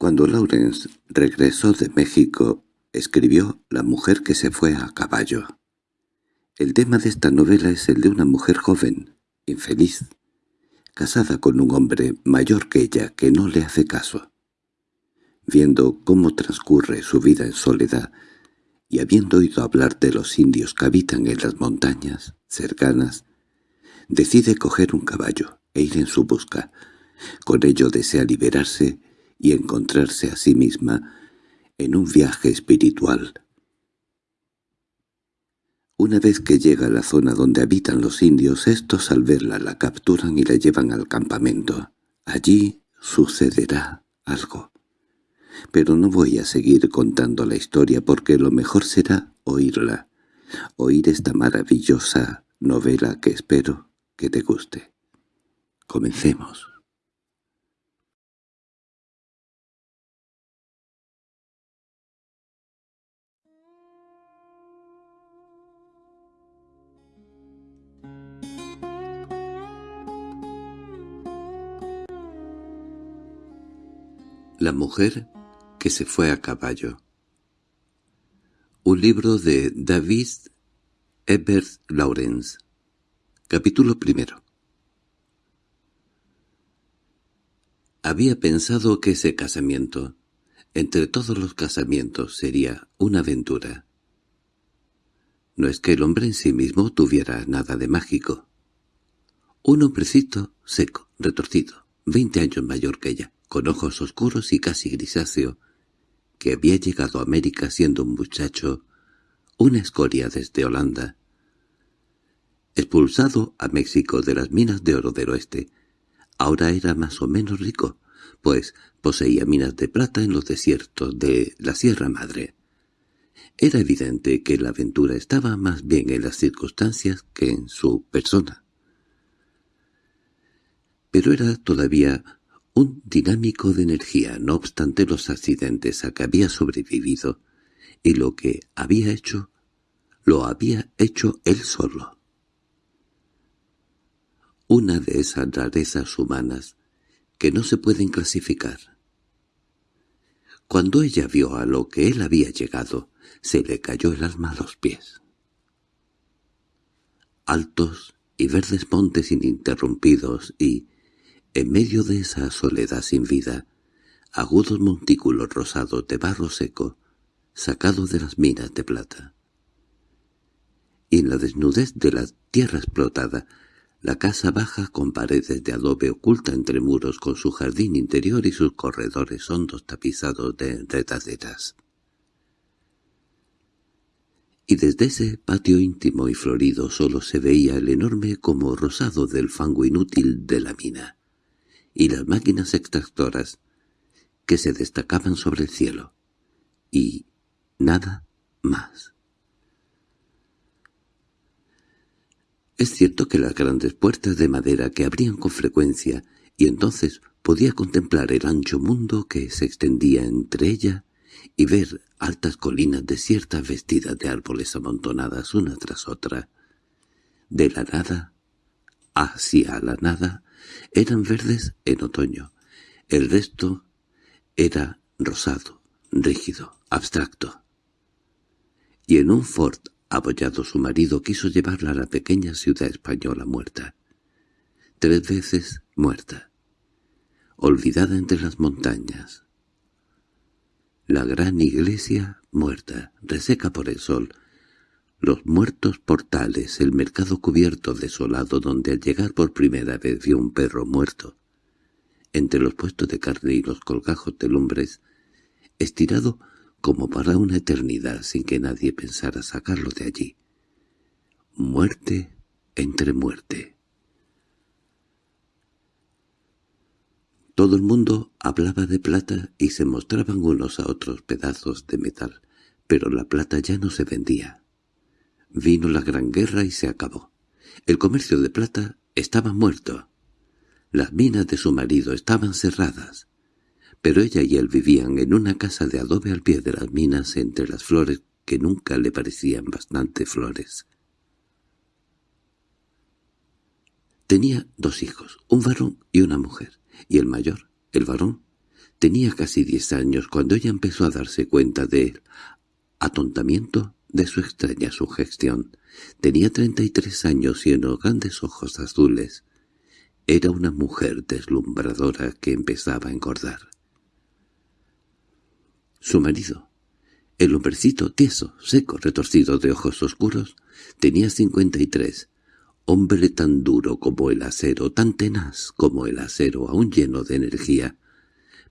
Cuando Lawrence regresó de México, escribió La mujer que se fue a caballo. El tema de esta novela es el de una mujer joven, infeliz, casada con un hombre mayor que ella que no le hace caso. Viendo cómo transcurre su vida en soledad y habiendo oído hablar de los indios que habitan en las montañas cercanas, decide coger un caballo e ir en su busca. Con ello desea liberarse y encontrarse a sí misma en un viaje espiritual. Una vez que llega a la zona donde habitan los indios, estos al verla la capturan y la llevan al campamento. Allí sucederá algo. Pero no voy a seguir contando la historia porque lo mejor será oírla, oír esta maravillosa novela que espero que te guste. Comencemos. La mujer que se fue a caballo. Un libro de David Ebert Lawrence. Capítulo primero. Había pensado que ese casamiento, entre todos los casamientos, sería una aventura. No es que el hombre en sí mismo tuviera nada de mágico. Un hombrecito seco, retorcido, veinte años mayor que ella, con ojos oscuros y casi grisáceo, que había llegado a América siendo un muchacho, una escoria desde Holanda. Expulsado a México de las minas de oro del oeste, ahora era más o menos rico, pues poseía minas de plata en los desiertos de la Sierra Madre. Era evidente que la aventura estaba más bien en las circunstancias que en su persona. Pero era todavía un dinámico de energía, no obstante los accidentes a que había sobrevivido, y lo que había hecho, lo había hecho él solo. Una de esas rarezas humanas que no se pueden clasificar. Cuando ella vio a lo que él había llegado, se le cayó el alma a los pies. Altos y verdes montes ininterrumpidos y, en medio de esa soledad sin vida, agudos montículos rosados de barro seco, sacado de las minas de plata. Y en la desnudez de la tierra explotada, la casa baja con paredes de adobe oculta entre muros con su jardín interior y sus corredores hondos tapizados de enredaderas. Y desde ese patio íntimo y florido solo se veía el enorme como rosado del fango inútil de la mina y las máquinas extractoras que se destacaban sobre el cielo. Y nada más. Es cierto que las grandes puertas de madera que abrían con frecuencia, y entonces podía contemplar el ancho mundo que se extendía entre ella y ver altas colinas desiertas vestidas de árboles amontonadas una tras otra. De la nada hacia la nada eran verdes en otoño. El resto era rosado, rígido, abstracto. Y en un fort apoyado su marido quiso llevarla a la pequeña ciudad española muerta. Tres veces muerta. Olvidada entre las montañas. La gran iglesia muerta, reseca por el sol, los muertos portales, el mercado cubierto desolado donde al llegar por primera vez vio un perro muerto, entre los puestos de carne y los colgajos de lumbres, estirado como para una eternidad sin que nadie pensara sacarlo de allí. Muerte entre muerte. Todo el mundo hablaba de plata y se mostraban unos a otros pedazos de metal, pero la plata ya no se vendía. Vino la Gran Guerra y se acabó. El comercio de plata estaba muerto. Las minas de su marido estaban cerradas. Pero ella y él vivían en una casa de adobe al pie de las minas entre las flores que nunca le parecían bastante flores. Tenía dos hijos, un varón y una mujer, y el mayor, el varón, Tenía casi diez años cuando ella empezó a darse cuenta del atontamiento de su extraña sugestión. Tenía treinta y tres años y unos grandes ojos azules. Era una mujer deslumbradora que empezaba a engordar. Su marido, el hombrecito tieso, seco, retorcido de ojos oscuros, tenía cincuenta y tres, hombre tan duro como el acero, tan tenaz como el acero, aún lleno de energía,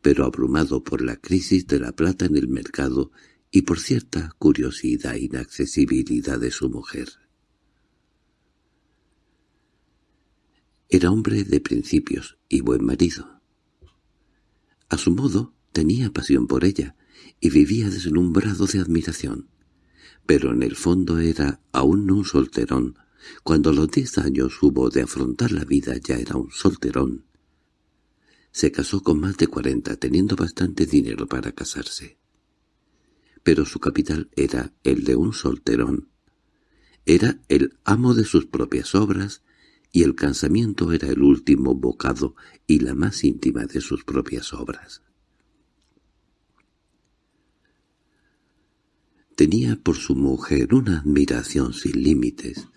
pero abrumado por la crisis de la plata en el mercado y por cierta curiosidad e inaccesibilidad de su mujer. Era hombre de principios y buen marido. A su modo tenía pasión por ella y vivía deslumbrado de admiración, pero en el fondo era aún un solterón. Cuando a los diez años hubo de afrontar la vida ya era un solterón. Se casó con más de cuarenta, teniendo bastante dinero para casarse. Pero su capital era el de un solterón. Era el amo de sus propias obras y el cansamiento era el último bocado y la más íntima de sus propias obras. Tenía por su mujer una admiración sin límites,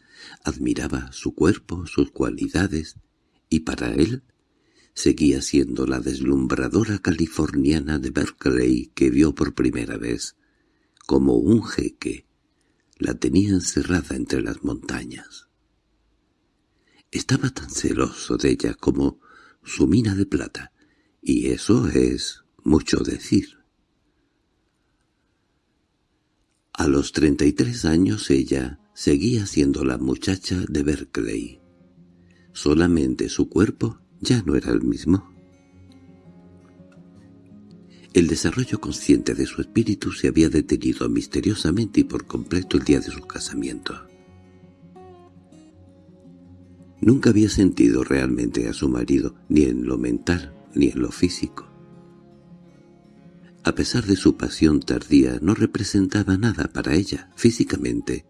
admiraba su cuerpo, sus cualidades, y para él seguía siendo la deslumbradora californiana de Berkeley que vio por primera vez, como un jeque, la tenía encerrada entre las montañas. Estaba tan celoso de ella como su mina de plata, y eso es mucho decir. A los treinta y tres años ella seguía siendo la muchacha de Berkeley. Solamente su cuerpo ya no era el mismo. El desarrollo consciente de su espíritu se había detenido misteriosamente y por completo el día de su casamiento. Nunca había sentido realmente a su marido, ni en lo mental, ni en lo físico. A pesar de su pasión tardía, no representaba nada para ella, físicamente.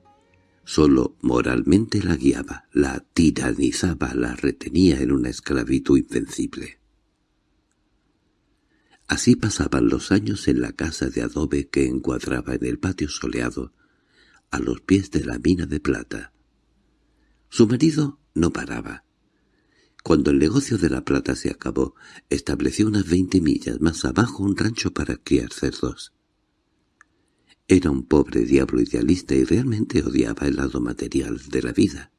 Solo moralmente la guiaba, la tiranizaba, la retenía en una esclavitud invencible. Así pasaban los años en la casa de adobe que encuadraba en el patio soleado, a los pies de la mina de plata. Su marido no paraba. Cuando el negocio de la plata se acabó, estableció unas veinte millas más abajo un rancho para criar cerdos. Era un pobre diablo idealista y realmente odiaba el lado material de la vida.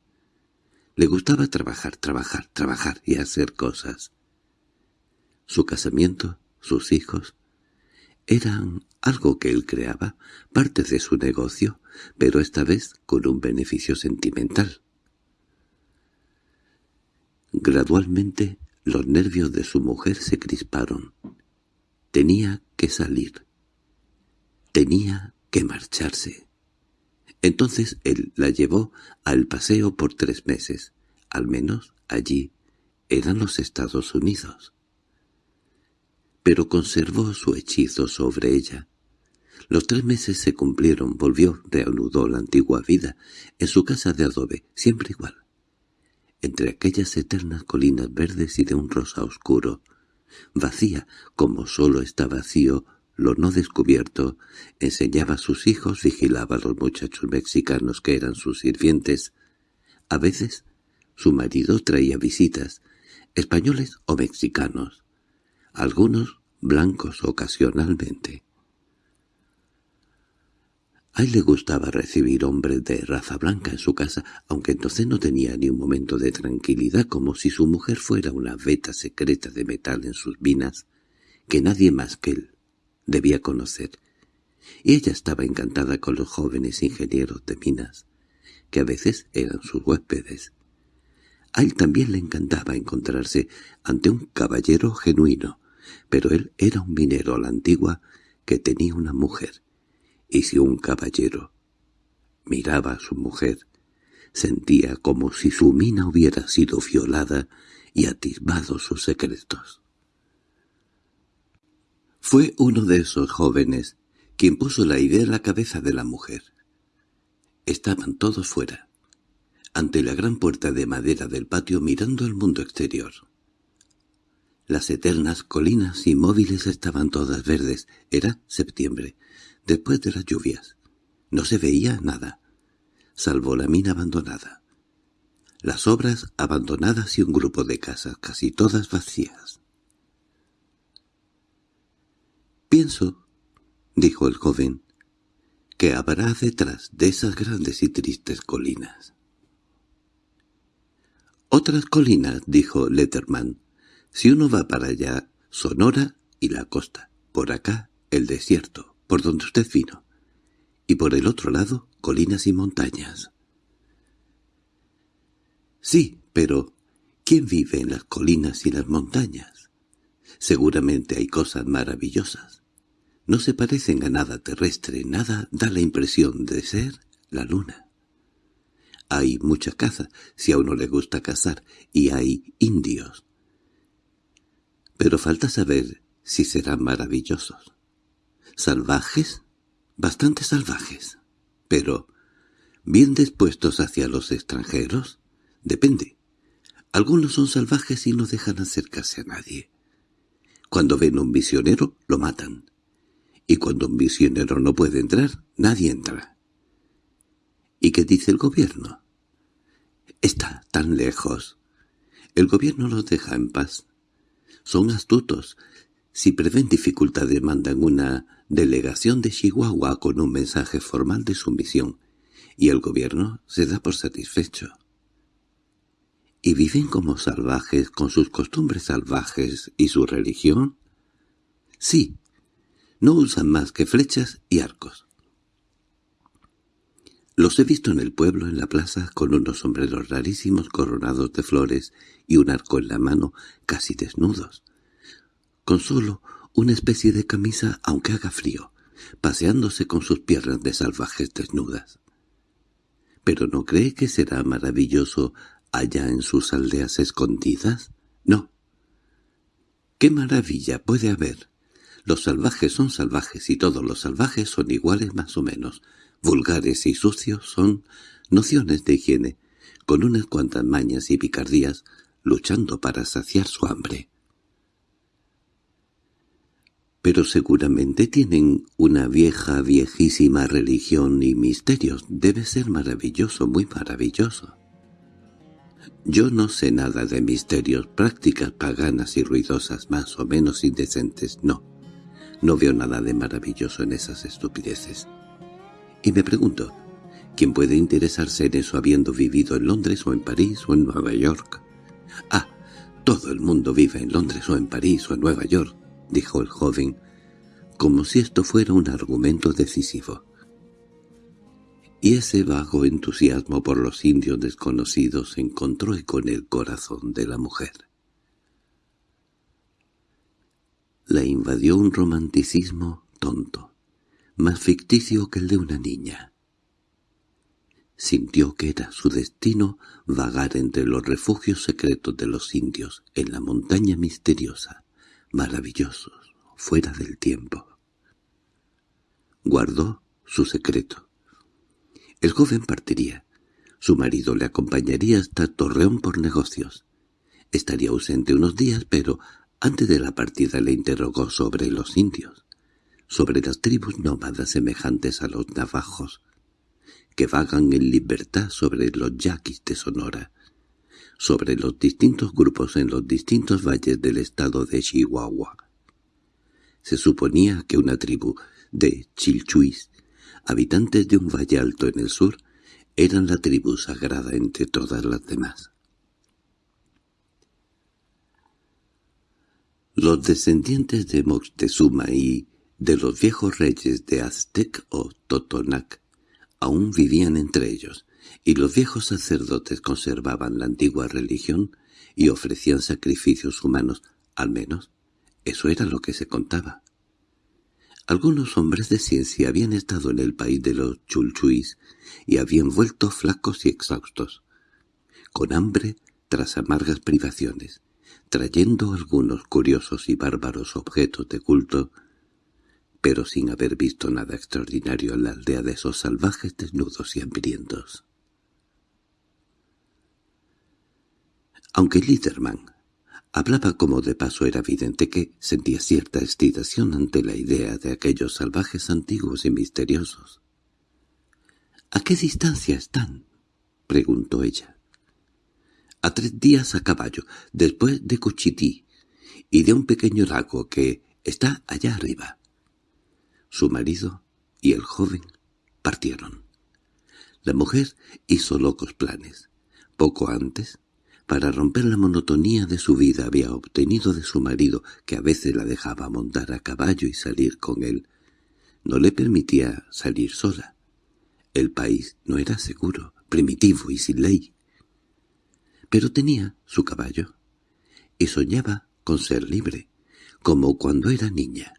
Le gustaba trabajar, trabajar, trabajar y hacer cosas. Su casamiento sus hijos, eran algo que él creaba, parte de su negocio, pero esta vez con un beneficio sentimental. Gradualmente los nervios de su mujer se crisparon. Tenía que salir. Tenía que marcharse. Entonces él la llevó al paseo por tres meses. Al menos allí eran los Estados Unidos pero conservó su hechizo sobre ella. Los tres meses se cumplieron, volvió, reanudó la antigua vida, en su casa de adobe, siempre igual. Entre aquellas eternas colinas verdes y de un rosa oscuro, vacía como solo está vacío lo no descubierto, enseñaba a sus hijos, vigilaba a los muchachos mexicanos que eran sus sirvientes. A veces su marido traía visitas, españoles o mexicanos algunos blancos ocasionalmente. A él le gustaba recibir hombres de raza blanca en su casa, aunque entonces no tenía ni un momento de tranquilidad, como si su mujer fuera una veta secreta de metal en sus minas, que nadie más que él debía conocer. Y ella estaba encantada con los jóvenes ingenieros de minas, que a veces eran sus huéspedes. A él también le encantaba encontrarse ante un caballero genuino, pero él era un minero a la antigua que tenía una mujer, y si un caballero miraba a su mujer, sentía como si su mina hubiera sido violada y atisbado sus secretos. Fue uno de esos jóvenes quien puso la idea en la cabeza de la mujer. Estaban todos fuera, ante la gran puerta de madera del patio mirando el mundo exterior. Las eternas colinas inmóviles estaban todas verdes. Era septiembre, después de las lluvias. No se veía nada, salvo la mina abandonada. Las obras abandonadas y un grupo de casas casi todas vacías. «Pienso», dijo el joven, «que habrá detrás de esas grandes y tristes colinas». «Otras colinas», dijo Letterman, si uno va para allá, Sonora y la costa. Por acá, el desierto, por donde usted vino. Y por el otro lado, colinas y montañas. Sí, pero ¿quién vive en las colinas y las montañas? Seguramente hay cosas maravillosas. No se parecen a nada terrestre, nada da la impresión de ser la luna. Hay mucha caza, si a uno le gusta cazar, y hay indios, pero falta saber si serán maravillosos. ¿Salvajes? Bastante salvajes. Pero, ¿bien dispuestos hacia los extranjeros? Depende. Algunos son salvajes y no dejan acercarse a nadie. Cuando ven un misionero, lo matan. Y cuando un misionero no puede entrar, nadie entra. ¿Y qué dice el gobierno? Está tan lejos. El gobierno los deja en paz. Son astutos. Si prevén dificultades mandan una delegación de Chihuahua con un mensaje formal de sumisión, y el gobierno se da por satisfecho. ¿Y viven como salvajes con sus costumbres salvajes y su religión? Sí, no usan más que flechas y arcos. Los he visto en el pueblo, en la plaza, con unos sombreros rarísimos coronados de flores y un arco en la mano, casi desnudos. Con solo una especie de camisa, aunque haga frío, paseándose con sus piernas de salvajes desnudas. ¿Pero no cree que será maravilloso allá en sus aldeas escondidas? No. ¿Qué maravilla puede haber? Los salvajes son salvajes y todos los salvajes son iguales más o menos, vulgares y sucios son nociones de higiene, con unas cuantas mañas y picardías, luchando para saciar su hambre. Pero seguramente tienen una vieja, viejísima religión y misterios. Debe ser maravilloso, muy maravilloso. Yo no sé nada de misterios, prácticas paganas y ruidosas, más o menos indecentes, no. No veo nada de maravilloso en esas estupideces. Y me pregunto, ¿quién puede interesarse en eso habiendo vivido en Londres o en París o en Nueva York? Ah, todo el mundo vive en Londres o en París o en Nueva York, dijo el joven, como si esto fuera un argumento decisivo. Y ese vago entusiasmo por los indios desconocidos encontró eco en el corazón de la mujer. La invadió un romanticismo tonto más ficticio que el de una niña. Sintió que era su destino vagar entre los refugios secretos de los indios en la montaña misteriosa, maravillosos, fuera del tiempo. Guardó su secreto. El joven partiría. Su marido le acompañaría hasta Torreón por negocios. Estaría ausente unos días, pero antes de la partida le interrogó sobre los indios sobre las tribus nómadas semejantes a los navajos, que vagan en libertad sobre los yaquis de Sonora, sobre los distintos grupos en los distintos valles del estado de Chihuahua. Se suponía que una tribu de Chilchuis, habitantes de un valle alto en el sur, eran la tribu sagrada entre todas las demás. Los descendientes de Moctezuma y de los viejos reyes de Aztec o Totonac aún vivían entre ellos, y los viejos sacerdotes conservaban la antigua religión y ofrecían sacrificios humanos, al menos eso era lo que se contaba. Algunos hombres de ciencia habían estado en el país de los chulchuis y habían vuelto flacos y exhaustos, con hambre tras amargas privaciones, trayendo algunos curiosos y bárbaros objetos de culto pero sin haber visto nada extraordinario en la aldea de esos salvajes desnudos y hambrientos. Aunque Litterman Hablaba como de paso era evidente que sentía cierta excitación ante la idea de aquellos salvajes antiguos y misteriosos. —¿A qué distancia están? —preguntó ella. —A tres días a caballo, después de Cuchití, y de un pequeño lago que está allá arriba. Su marido y el joven partieron. La mujer hizo locos planes. Poco antes, para romper la monotonía de su vida había obtenido de su marido, que a veces la dejaba montar a caballo y salir con él. No le permitía salir sola. El país no era seguro, primitivo y sin ley. Pero tenía su caballo, y soñaba con ser libre, como cuando era niña,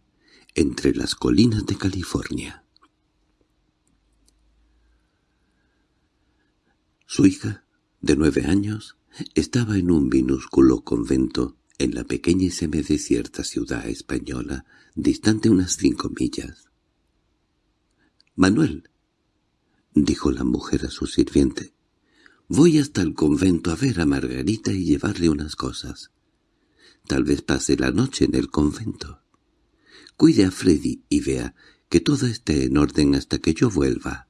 entre las colinas de California. Su hija, de nueve años, estaba en un minúsculo convento en la pequeña y semidesierta ciudad española, distante unas cinco millas. —Manuel —dijo la mujer a su sirviente—, voy hasta el convento a ver a Margarita y llevarle unas cosas. Tal vez pase la noche en el convento. Cuide a Freddy y vea que todo esté en orden hasta que yo vuelva.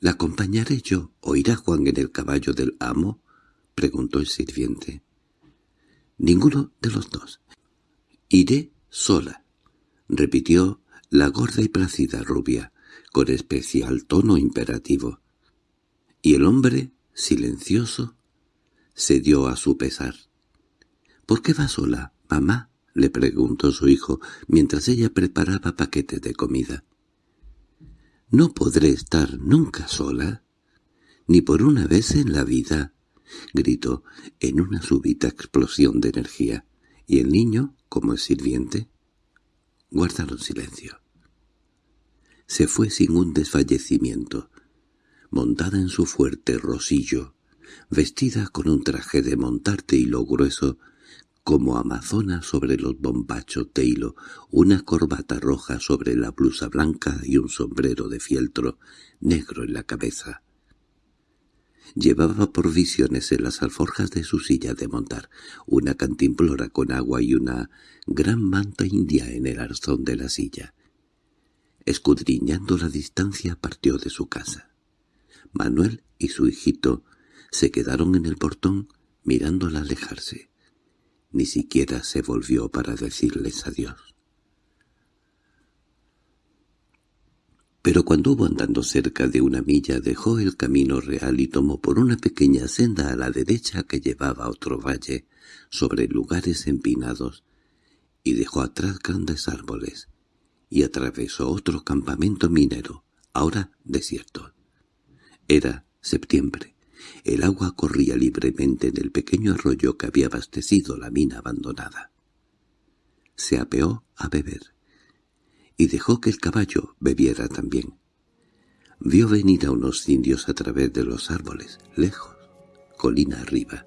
—¿La acompañaré yo o irá Juan en el caballo del amo? —preguntó el sirviente. —Ninguno de los dos. —Iré sola —repitió la gorda y plácida rubia, con especial tono imperativo. Y el hombre, silencioso, se dio a su pesar. —¿Por qué va sola, mamá? —le preguntó su hijo, mientras ella preparaba paquetes de comida. —¿No podré estar nunca sola? —Ni por una vez en la vida —gritó en una súbita explosión de energía—, y el niño, como el sirviente, guardaron silencio. Se fue sin un desfallecimiento, montada en su fuerte rosillo, vestida con un traje de montarte hilo grueso, como amazona sobre los bombachos de hilo, una corbata roja sobre la blusa blanca y un sombrero de fieltro negro en la cabeza. Llevaba provisiones en las alforjas de su silla de montar, una cantimplora con agua y una gran manta india en el arzón de la silla. Escudriñando la distancia partió de su casa. Manuel y su hijito se quedaron en el portón mirándola alejarse. Ni siquiera se volvió para decirles adiós. Pero cuando hubo andando cerca de una milla dejó el camino real y tomó por una pequeña senda a la derecha que llevaba a otro valle, sobre lugares empinados, y dejó atrás grandes árboles, y atravesó otro campamento minero, ahora desierto. Era septiembre. El agua corría libremente en el pequeño arroyo que había abastecido la mina abandonada. Se apeó a beber, y dejó que el caballo bebiera también. Vio venir a unos indios a través de los árboles, lejos, colina arriba.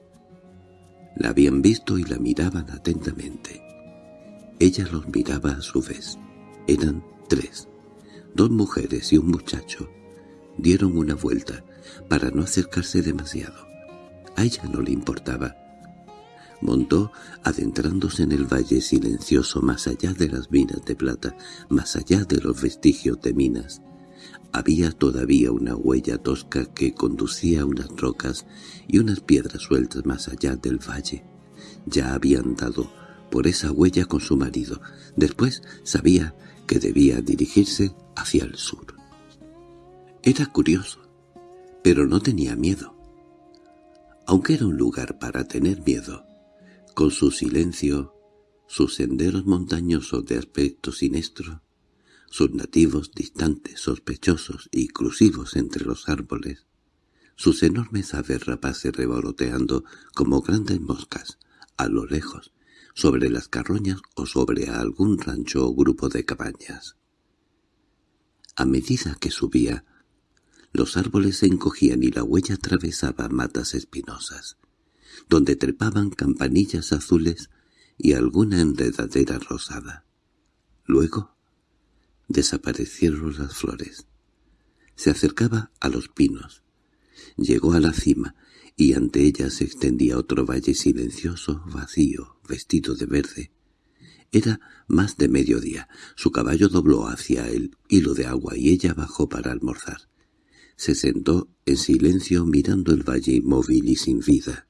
La habían visto y la miraban atentamente. Ella los miraba a su vez. Eran tres, dos mujeres y un muchacho. Dieron una vuelta, para no acercarse demasiado. A ella no le importaba. Montó adentrándose en el valle silencioso más allá de las minas de plata, más allá de los vestigios de minas. Había todavía una huella tosca que conducía a unas rocas y unas piedras sueltas más allá del valle. Ya había andado por esa huella con su marido. Después sabía que debía dirigirse hacia el sur. Era curioso pero no tenía miedo. Aunque era un lugar para tener miedo, con su silencio, sus senderos montañosos de aspecto siniestro, sus nativos distantes, sospechosos y crusivos entre los árboles, sus enormes aves rapaces revoloteando como grandes moscas, a lo lejos, sobre las carroñas o sobre algún rancho o grupo de cabañas. A medida que subía, los árboles se encogían y la huella atravesaba matas espinosas, donde trepaban campanillas azules y alguna enredadera rosada. Luego desaparecieron las flores. Se acercaba a los pinos. Llegó a la cima y ante ella se extendía otro valle silencioso, vacío, vestido de verde. Era más de mediodía. Su caballo dobló hacia el hilo de agua y ella bajó para almorzar. Se sentó en silencio mirando el valle inmóvil y sin vida,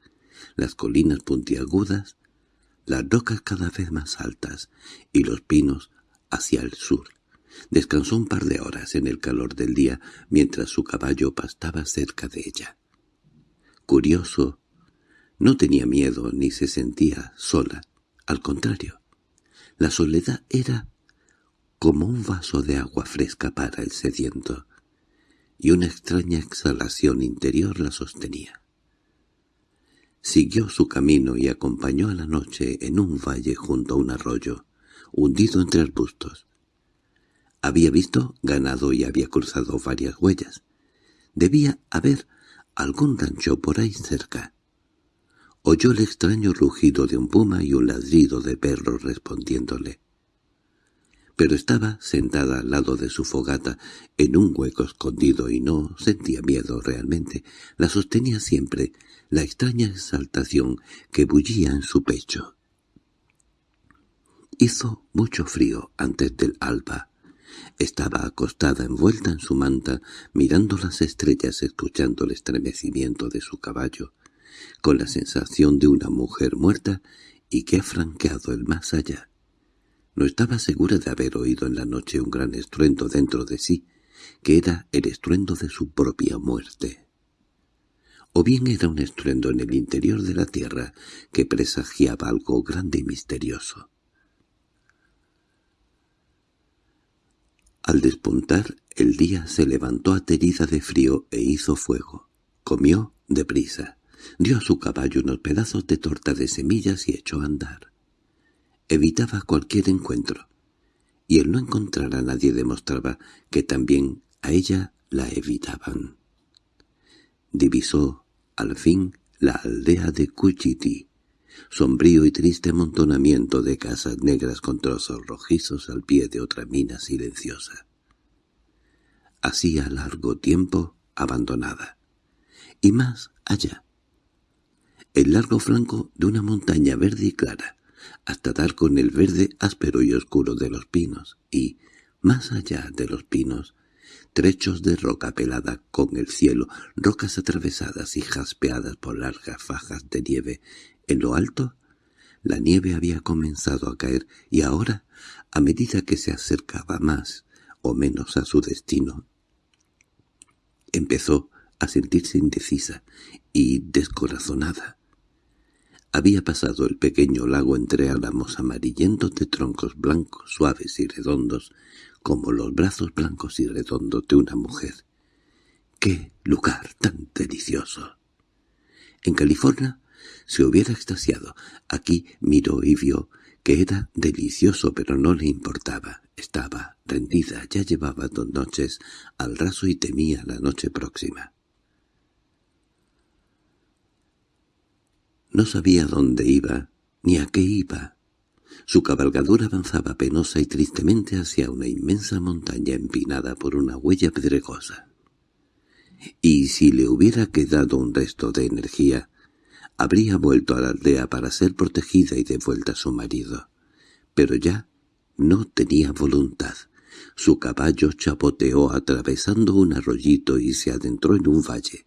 las colinas puntiagudas, las rocas cada vez más altas y los pinos hacia el sur. Descansó un par de horas en el calor del día mientras su caballo pastaba cerca de ella. Curioso, no tenía miedo ni se sentía sola. Al contrario, la soledad era como un vaso de agua fresca para el sediento, y una extraña exhalación interior la sostenía. Siguió su camino y acompañó a la noche en un valle junto a un arroyo, hundido entre arbustos. Había visto ganado y había cruzado varias huellas. Debía haber algún rancho por ahí cerca. Oyó el extraño rugido de un puma y un ladrido de perro respondiéndole. Pero estaba sentada al lado de su fogata en un hueco escondido y no sentía miedo realmente. La sostenía siempre la extraña exaltación que bullía en su pecho. Hizo mucho frío antes del alba. Estaba acostada envuelta en su manta, mirando las estrellas, escuchando el estremecimiento de su caballo, con la sensación de una mujer muerta y que ha franqueado el más allá. No estaba segura de haber oído en la noche un gran estruendo dentro de sí, que era el estruendo de su propia muerte. O bien era un estruendo en el interior de la tierra que presagiaba algo grande y misterioso. Al despuntar, el día se levantó aterida de frío e hizo fuego. Comió deprisa. Dio a su caballo unos pedazos de torta de semillas y echó a andar. Evitaba cualquier encuentro, y el no encontrar a nadie demostraba que también a ella la evitaban. Divisó, al fin, la aldea de Cuchití, sombrío y triste amontonamiento de casas negras con trozos rojizos al pie de otra mina silenciosa. Hacía largo tiempo abandonada. Y más allá. El largo flanco de una montaña verde y clara, hasta dar con el verde áspero y oscuro de los pinos, y, más allá de los pinos, trechos de roca pelada con el cielo, rocas atravesadas y jaspeadas por largas fajas de nieve en lo alto, la nieve había comenzado a caer y ahora, a medida que se acercaba más o menos a su destino, empezó a sentirse indecisa y descorazonada. Había pasado el pequeño lago entre álamos amarillentos de troncos blancos, suaves y redondos, como los brazos blancos y redondos de una mujer. ¡Qué lugar tan delicioso! En California se hubiera extasiado. Aquí miró y vio que era delicioso pero no le importaba. Estaba rendida, ya llevaba dos noches al raso y temía la noche próxima. No sabía dónde iba, ni a qué iba. Su cabalgadura avanzaba penosa y tristemente hacia una inmensa montaña empinada por una huella pedregosa. Y si le hubiera quedado un resto de energía, habría vuelto a la aldea para ser protegida y devuelta a su marido. Pero ya no tenía voluntad. Su caballo chapoteó atravesando un arroyito y se adentró en un valle,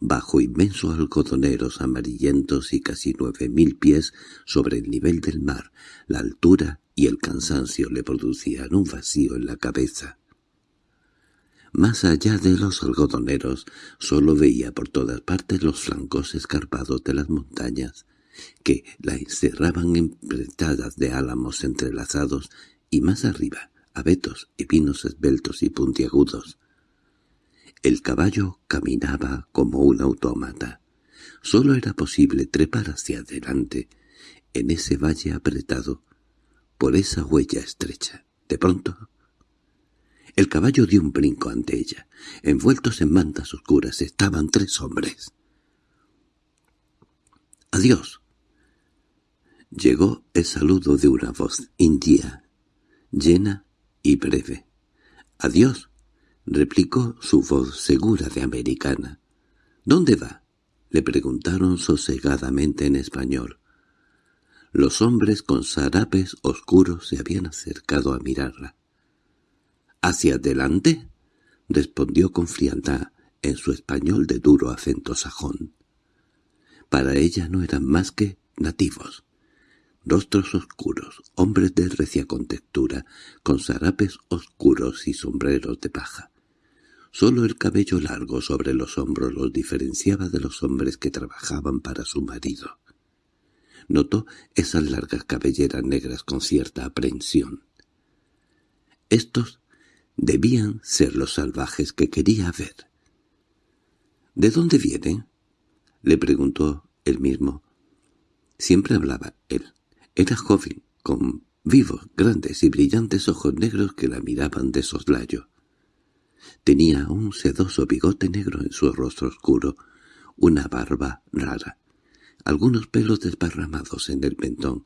bajo inmensos algodoneros amarillentos y casi nueve mil pies sobre el nivel del mar. La altura y el cansancio le producían un vacío en la cabeza. Más allá de los algodoneros, solo veía por todas partes los flancos escarpados de las montañas, que la encerraban empretadas de álamos entrelazados, y más arriba, abetos y pinos esbeltos y puntiagudos. El caballo caminaba como un autómata. Solo era posible trepar hacia adelante, en ese valle apretado, por esa huella estrecha. De pronto el caballo dio un brinco ante ella. Envueltos en mantas oscuras estaban tres hombres. —¡Adiós! Llegó el saludo de una voz india, llena y breve. —¡Adiós! —replicó su voz segura de americana. —¿Dónde va? Le preguntaron sosegadamente en español. Los hombres con sarapes oscuros se habían acercado a mirarla. —¿Hacia adelante? —respondió con frialdad en su español de duro acento sajón. Para ella no eran más que nativos. Rostros oscuros, hombres de recia contextura, con sarapes oscuros y sombreros de paja. Solo el cabello largo sobre los hombros los diferenciaba de los hombres que trabajaban para su marido. Notó esas largas cabelleras negras con cierta aprensión. Estos debían ser los salvajes que quería ver. —¿De dónde vienen? —le preguntó él mismo. Siempre hablaba él. Era joven, con vivos, grandes y brillantes ojos negros que la miraban de soslayo. Tenía un sedoso bigote negro en su rostro oscuro, una barba rara, algunos pelos desparramados en el mentón.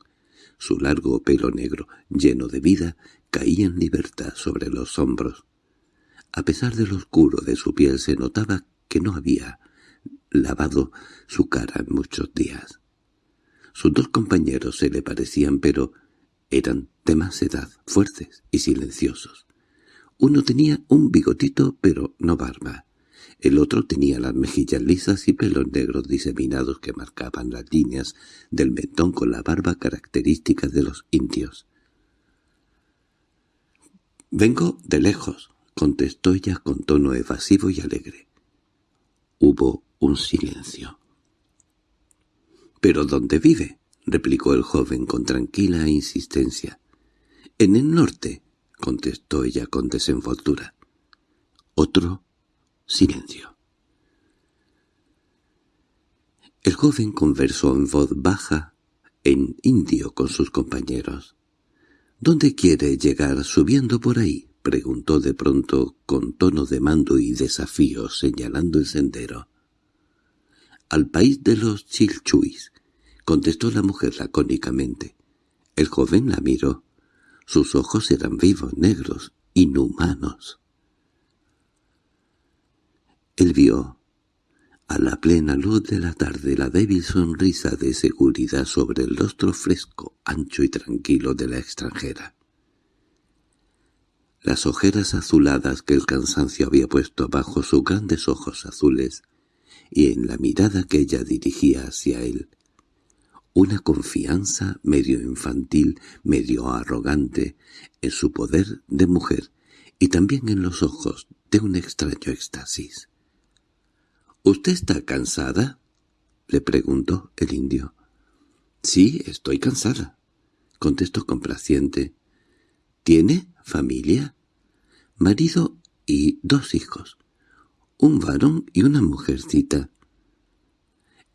Su largo pelo negro, lleno de vida, caía en libertad sobre los hombros. A pesar de lo oscuro de su piel se notaba que no había lavado su cara en muchos días. Sus dos compañeros se le parecían, pero eran de más edad, fuertes y silenciosos. Uno tenía un bigotito, pero no barba. El otro tenía las mejillas lisas y pelos negros diseminados que marcaban las líneas del mentón con la barba característica de los indios. «Vengo de lejos», contestó ella con tono evasivo y alegre. Hubo un silencio. —¿Pero dónde vive? —replicó el joven con tranquila insistencia. —En el norte —contestó ella con desenvoltura. Otro silencio. El joven conversó en voz baja, en indio con sus compañeros. —¿Dónde quiere llegar subiendo por ahí? —preguntó de pronto con tono de mando y desafío, señalando el sendero. —Al país de los chilchuis —contestó la mujer lacónicamente. El joven la miró. Sus ojos eran vivos, negros, inhumanos. Él vio, a la plena luz de la tarde, la débil sonrisa de seguridad sobre el rostro fresco, ancho y tranquilo de la extranjera. Las ojeras azuladas que el cansancio había puesto bajo sus grandes ojos azules y en la mirada que ella dirigía hacia él, una confianza medio infantil, medio arrogante, en su poder de mujer y también en los ojos de un extraño éxtasis. —¿Usted está cansada? —le preguntó el indio. —Sí, estoy cansada —contestó complaciente. —¿Tiene familia? —Marido y dos hijos un varón y una mujercita.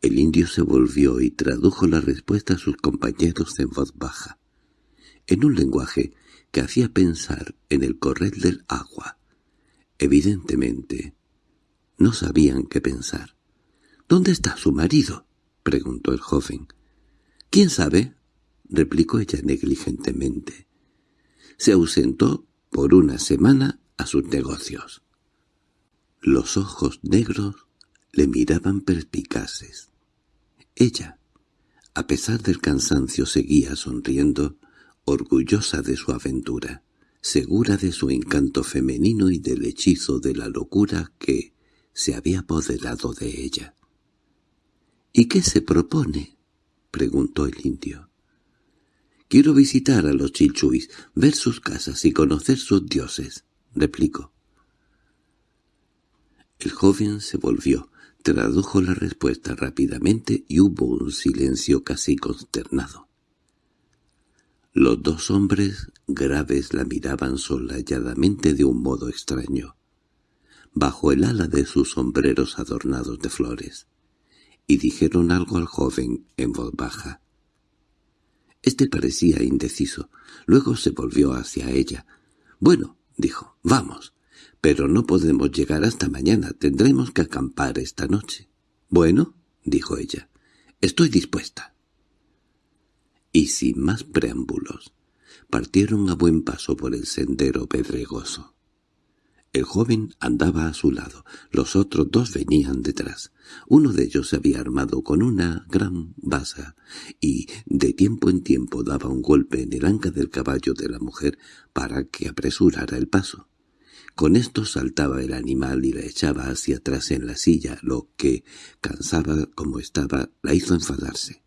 El indio se volvió y tradujo la respuesta a sus compañeros en voz baja, en un lenguaje que hacía pensar en el correr del agua. Evidentemente, no sabían qué pensar. —¿Dónde está su marido? —preguntó el joven. —¿Quién sabe? —replicó ella negligentemente. Se ausentó por una semana a sus negocios. Los ojos negros le miraban perspicaces. Ella, a pesar del cansancio, seguía sonriendo, orgullosa de su aventura, segura de su encanto femenino y del hechizo de la locura que se había apoderado de ella. —¿Y qué se propone? —preguntó el indio. —Quiero visitar a los chilchuis, ver sus casas y conocer sus dioses —replicó. El joven se volvió, tradujo la respuesta rápidamente y hubo un silencio casi consternado. Los dos hombres graves la miraban solalladamente de un modo extraño, bajo el ala de sus sombreros adornados de flores, y dijeron algo al joven en voz baja. Este parecía indeciso. Luego se volvió hacia ella. «Bueno», dijo, «vamos». Pero no podemos llegar hasta mañana, tendremos que acampar esta noche. Bueno, dijo ella, estoy dispuesta. Y sin más preámbulos, partieron a buen paso por el sendero pedregoso. El joven andaba a su lado, los otros dos venían detrás. Uno de ellos se había armado con una gran basa y de tiempo en tiempo daba un golpe en el anca del caballo de la mujer para que apresurara el paso. Con esto saltaba el animal y la echaba hacia atrás en la silla, lo que, cansada como estaba, la hizo enfadarse.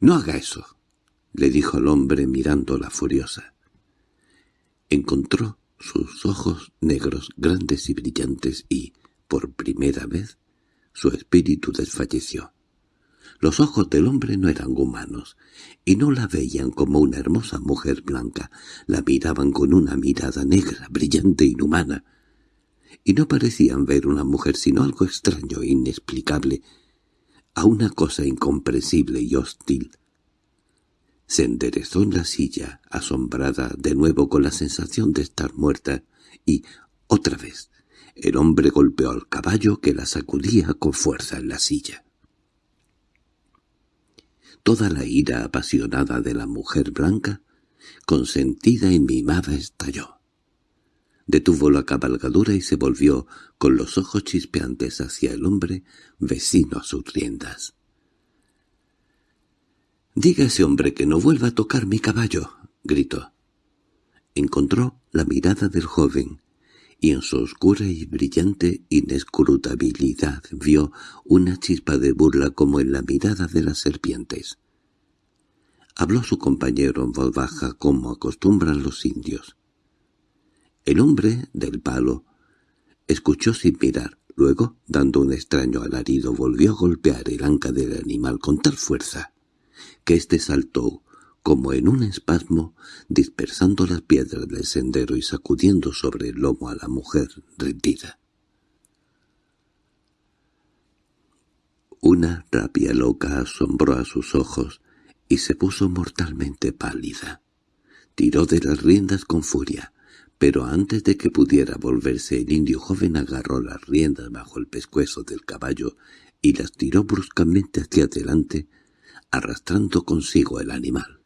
—No haga eso —le dijo el hombre mirándola furiosa. Encontró sus ojos negros grandes y brillantes y, por primera vez, su espíritu desfalleció. Los ojos del hombre no eran humanos, y no la veían como una hermosa mujer blanca, la miraban con una mirada negra, brillante, inhumana, y no parecían ver una mujer sino algo extraño e inexplicable, a una cosa incomprensible y hostil. Se enderezó en la silla, asombrada de nuevo con la sensación de estar muerta, y, otra vez, el hombre golpeó al caballo que la sacudía con fuerza en la silla. Toda la ira apasionada de la mujer blanca, consentida y mimada, estalló. Detuvo la cabalgadura y se volvió con los ojos chispeantes hacia el hombre vecino a sus riendas. —Diga ese hombre que no vuelva a tocar mi caballo —gritó. Encontró la mirada del joven, y en su oscura y brillante inescrutabilidad vio una chispa de burla como en la mirada de las serpientes. Habló su compañero en voz baja como acostumbran los indios. El hombre del palo escuchó sin mirar, luego, dando un extraño alarido, volvió a golpear el anca del animal con tal fuerza que éste saltó como en un espasmo, dispersando las piedras del sendero y sacudiendo sobre el lomo a la mujer rendida. Una rabia loca asombró a sus ojos y se puso mortalmente pálida. Tiró de las riendas con furia, pero antes de que pudiera volverse el indio joven agarró las riendas bajo el pescuezo del caballo y las tiró bruscamente hacia adelante, arrastrando consigo el animal.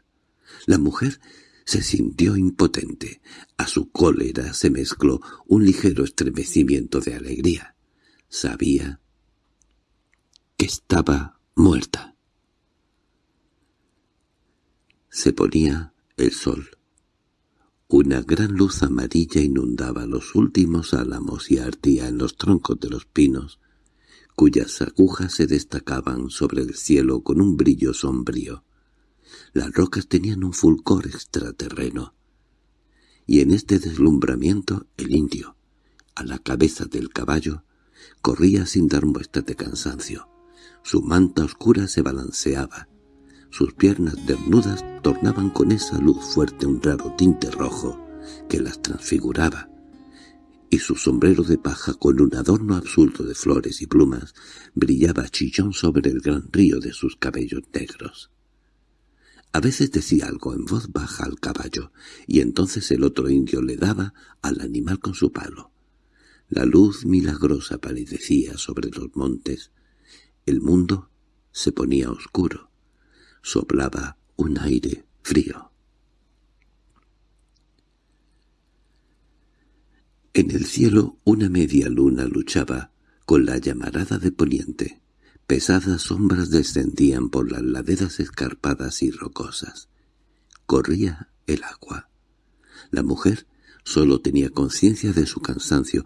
La mujer se sintió impotente. A su cólera se mezcló un ligero estremecimiento de alegría. Sabía que estaba muerta. Se ponía el sol. Una gran luz amarilla inundaba los últimos álamos y ardía en los troncos de los pinos, cuyas agujas se destacaban sobre el cielo con un brillo sombrío. Las rocas tenían un fulgor extraterreno. Y en este deslumbramiento el indio, a la cabeza del caballo, corría sin dar muestras de cansancio. Su manta oscura se balanceaba. Sus piernas desnudas tornaban con esa luz fuerte un raro tinte rojo que las transfiguraba y su sombrero de paja con un adorno absurdo de flores y plumas brillaba chillón sobre el gran río de sus cabellos negros. A veces decía algo en voz baja al caballo, y entonces el otro indio le daba al animal con su palo. La luz milagrosa palidecía sobre los montes. El mundo se ponía oscuro. Soplaba un aire frío. En el cielo una media luna luchaba con la llamarada de poniente. Pesadas sombras descendían por las laderas escarpadas y rocosas. Corría el agua. La mujer solo tenía conciencia de su cansancio,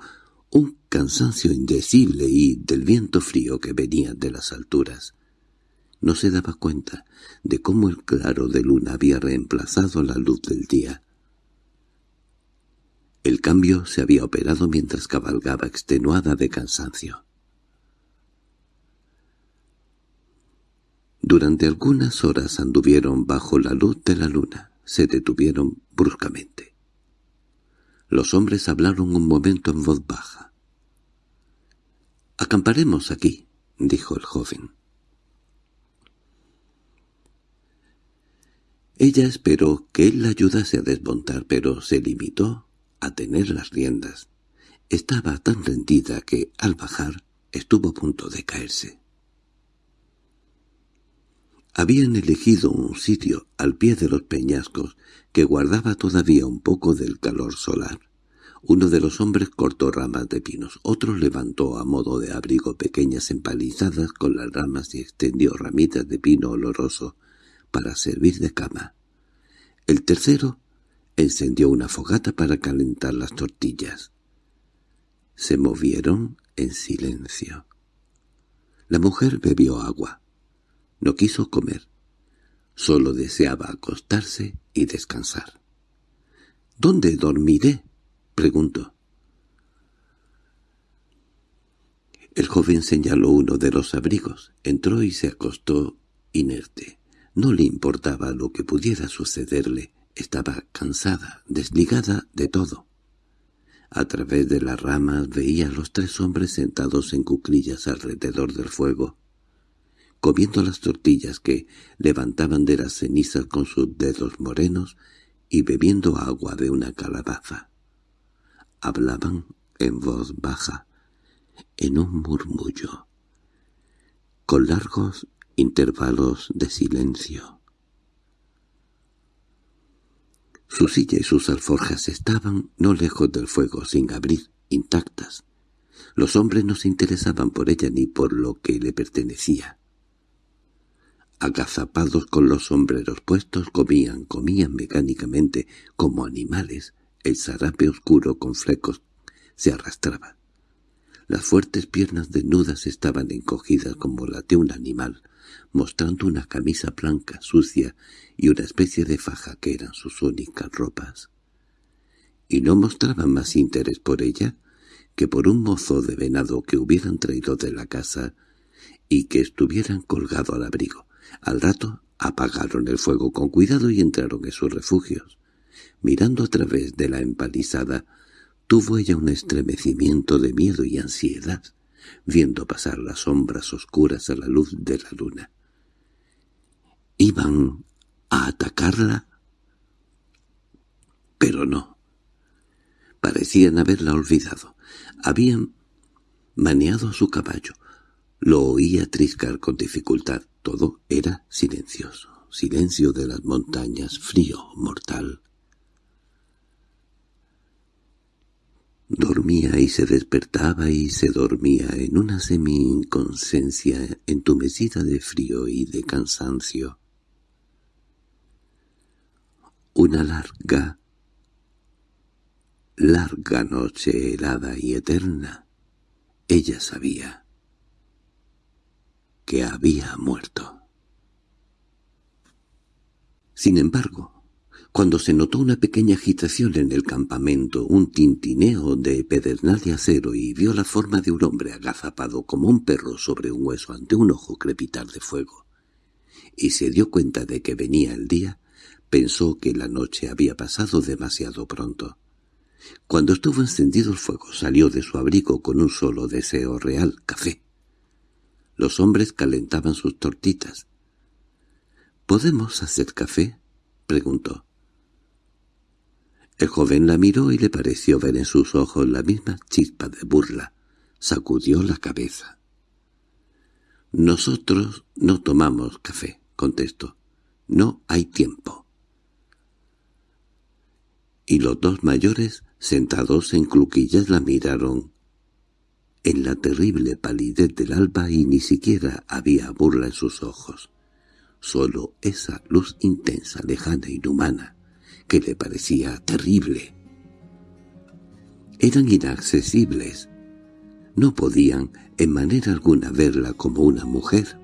un cansancio indecible y del viento frío que venía de las alturas. No se daba cuenta de cómo el claro de luna había reemplazado la luz del día. El cambio se había operado mientras cabalgaba extenuada de cansancio. Durante algunas horas anduvieron bajo la luz de la luna. Se detuvieron bruscamente. Los hombres hablaron un momento en voz baja. «Acamparemos aquí», dijo el joven. Ella esperó que él la ayudase a desmontar, pero se limitó a tener las riendas. Estaba tan rendida que, al bajar, estuvo a punto de caerse. Habían elegido un sitio al pie de los peñascos que guardaba todavía un poco del calor solar. Uno de los hombres cortó ramas de pinos, otro levantó a modo de abrigo pequeñas empalizadas con las ramas y extendió ramitas de pino oloroso para servir de cama. El tercero encendió una fogata para calentar las tortillas. Se movieron en silencio. La mujer bebió agua. No quiso comer. Solo deseaba acostarse y descansar. —¿Dónde dormiré? —preguntó. El joven señaló uno de los abrigos, entró y se acostó inerte. No le importaba lo que pudiera sucederle, estaba cansada, desligada de todo. A través de las ramas veía a los tres hombres sentados en cuclillas alrededor del fuego, comiendo las tortillas que levantaban de las cenizas con sus dedos morenos y bebiendo agua de una calabaza. Hablaban en voz baja, en un murmullo, con largos intervalos de silencio. Su silla y sus alforjas estaban no lejos del fuego, sin abrir, intactas. Los hombres no se interesaban por ella ni por lo que le pertenecía. Agazapados con los sombreros puestos, comían, comían mecánicamente, como animales. El zarape oscuro con flecos se arrastraba. Las fuertes piernas desnudas estaban encogidas como las de un animal, mostrando una camisa blanca sucia y una especie de faja que eran sus únicas ropas. Y no mostraban más interés por ella que por un mozo de venado que hubieran traído de la casa y que estuvieran colgado al abrigo. Al rato apagaron el fuego con cuidado y entraron en sus refugios. Mirando a través de la empalizada, tuvo ella un estremecimiento de miedo y ansiedad, viendo pasar las sombras oscuras a la luz de la luna. ¿Iban a atacarla? Pero no. Parecían haberla olvidado. Habían maneado a su caballo. Lo oía triscar con dificultad. Todo era silencioso. Silencio de las montañas, frío, mortal. Dormía y se despertaba y se dormía en una semi-inconsciencia entumecida de frío y de cansancio. Una larga, larga noche helada y eterna. Ella sabía que había muerto. Sin embargo, cuando se notó una pequeña agitación en el campamento, un tintineo de pedernal de acero y vio la forma de un hombre agazapado como un perro sobre un hueso ante un ojo crepitar de fuego, y se dio cuenta de que venía el día, pensó que la noche había pasado demasiado pronto. Cuando estuvo encendido el fuego salió de su abrigo con un solo deseo real, café. Los hombres calentaban sus tortitas. —¿Podemos hacer café? —preguntó. El joven la miró y le pareció ver en sus ojos la misma chispa de burla. Sacudió la cabeza. —Nosotros no tomamos café —contestó—. No hay tiempo. Y los dos mayores, sentados en cluquillas, la miraron en la terrible palidez del alba y ni siquiera había burla en sus ojos. Solo esa luz intensa, lejana, inhumana, que le parecía terrible. Eran inaccesibles. No podían en manera alguna verla como una mujer,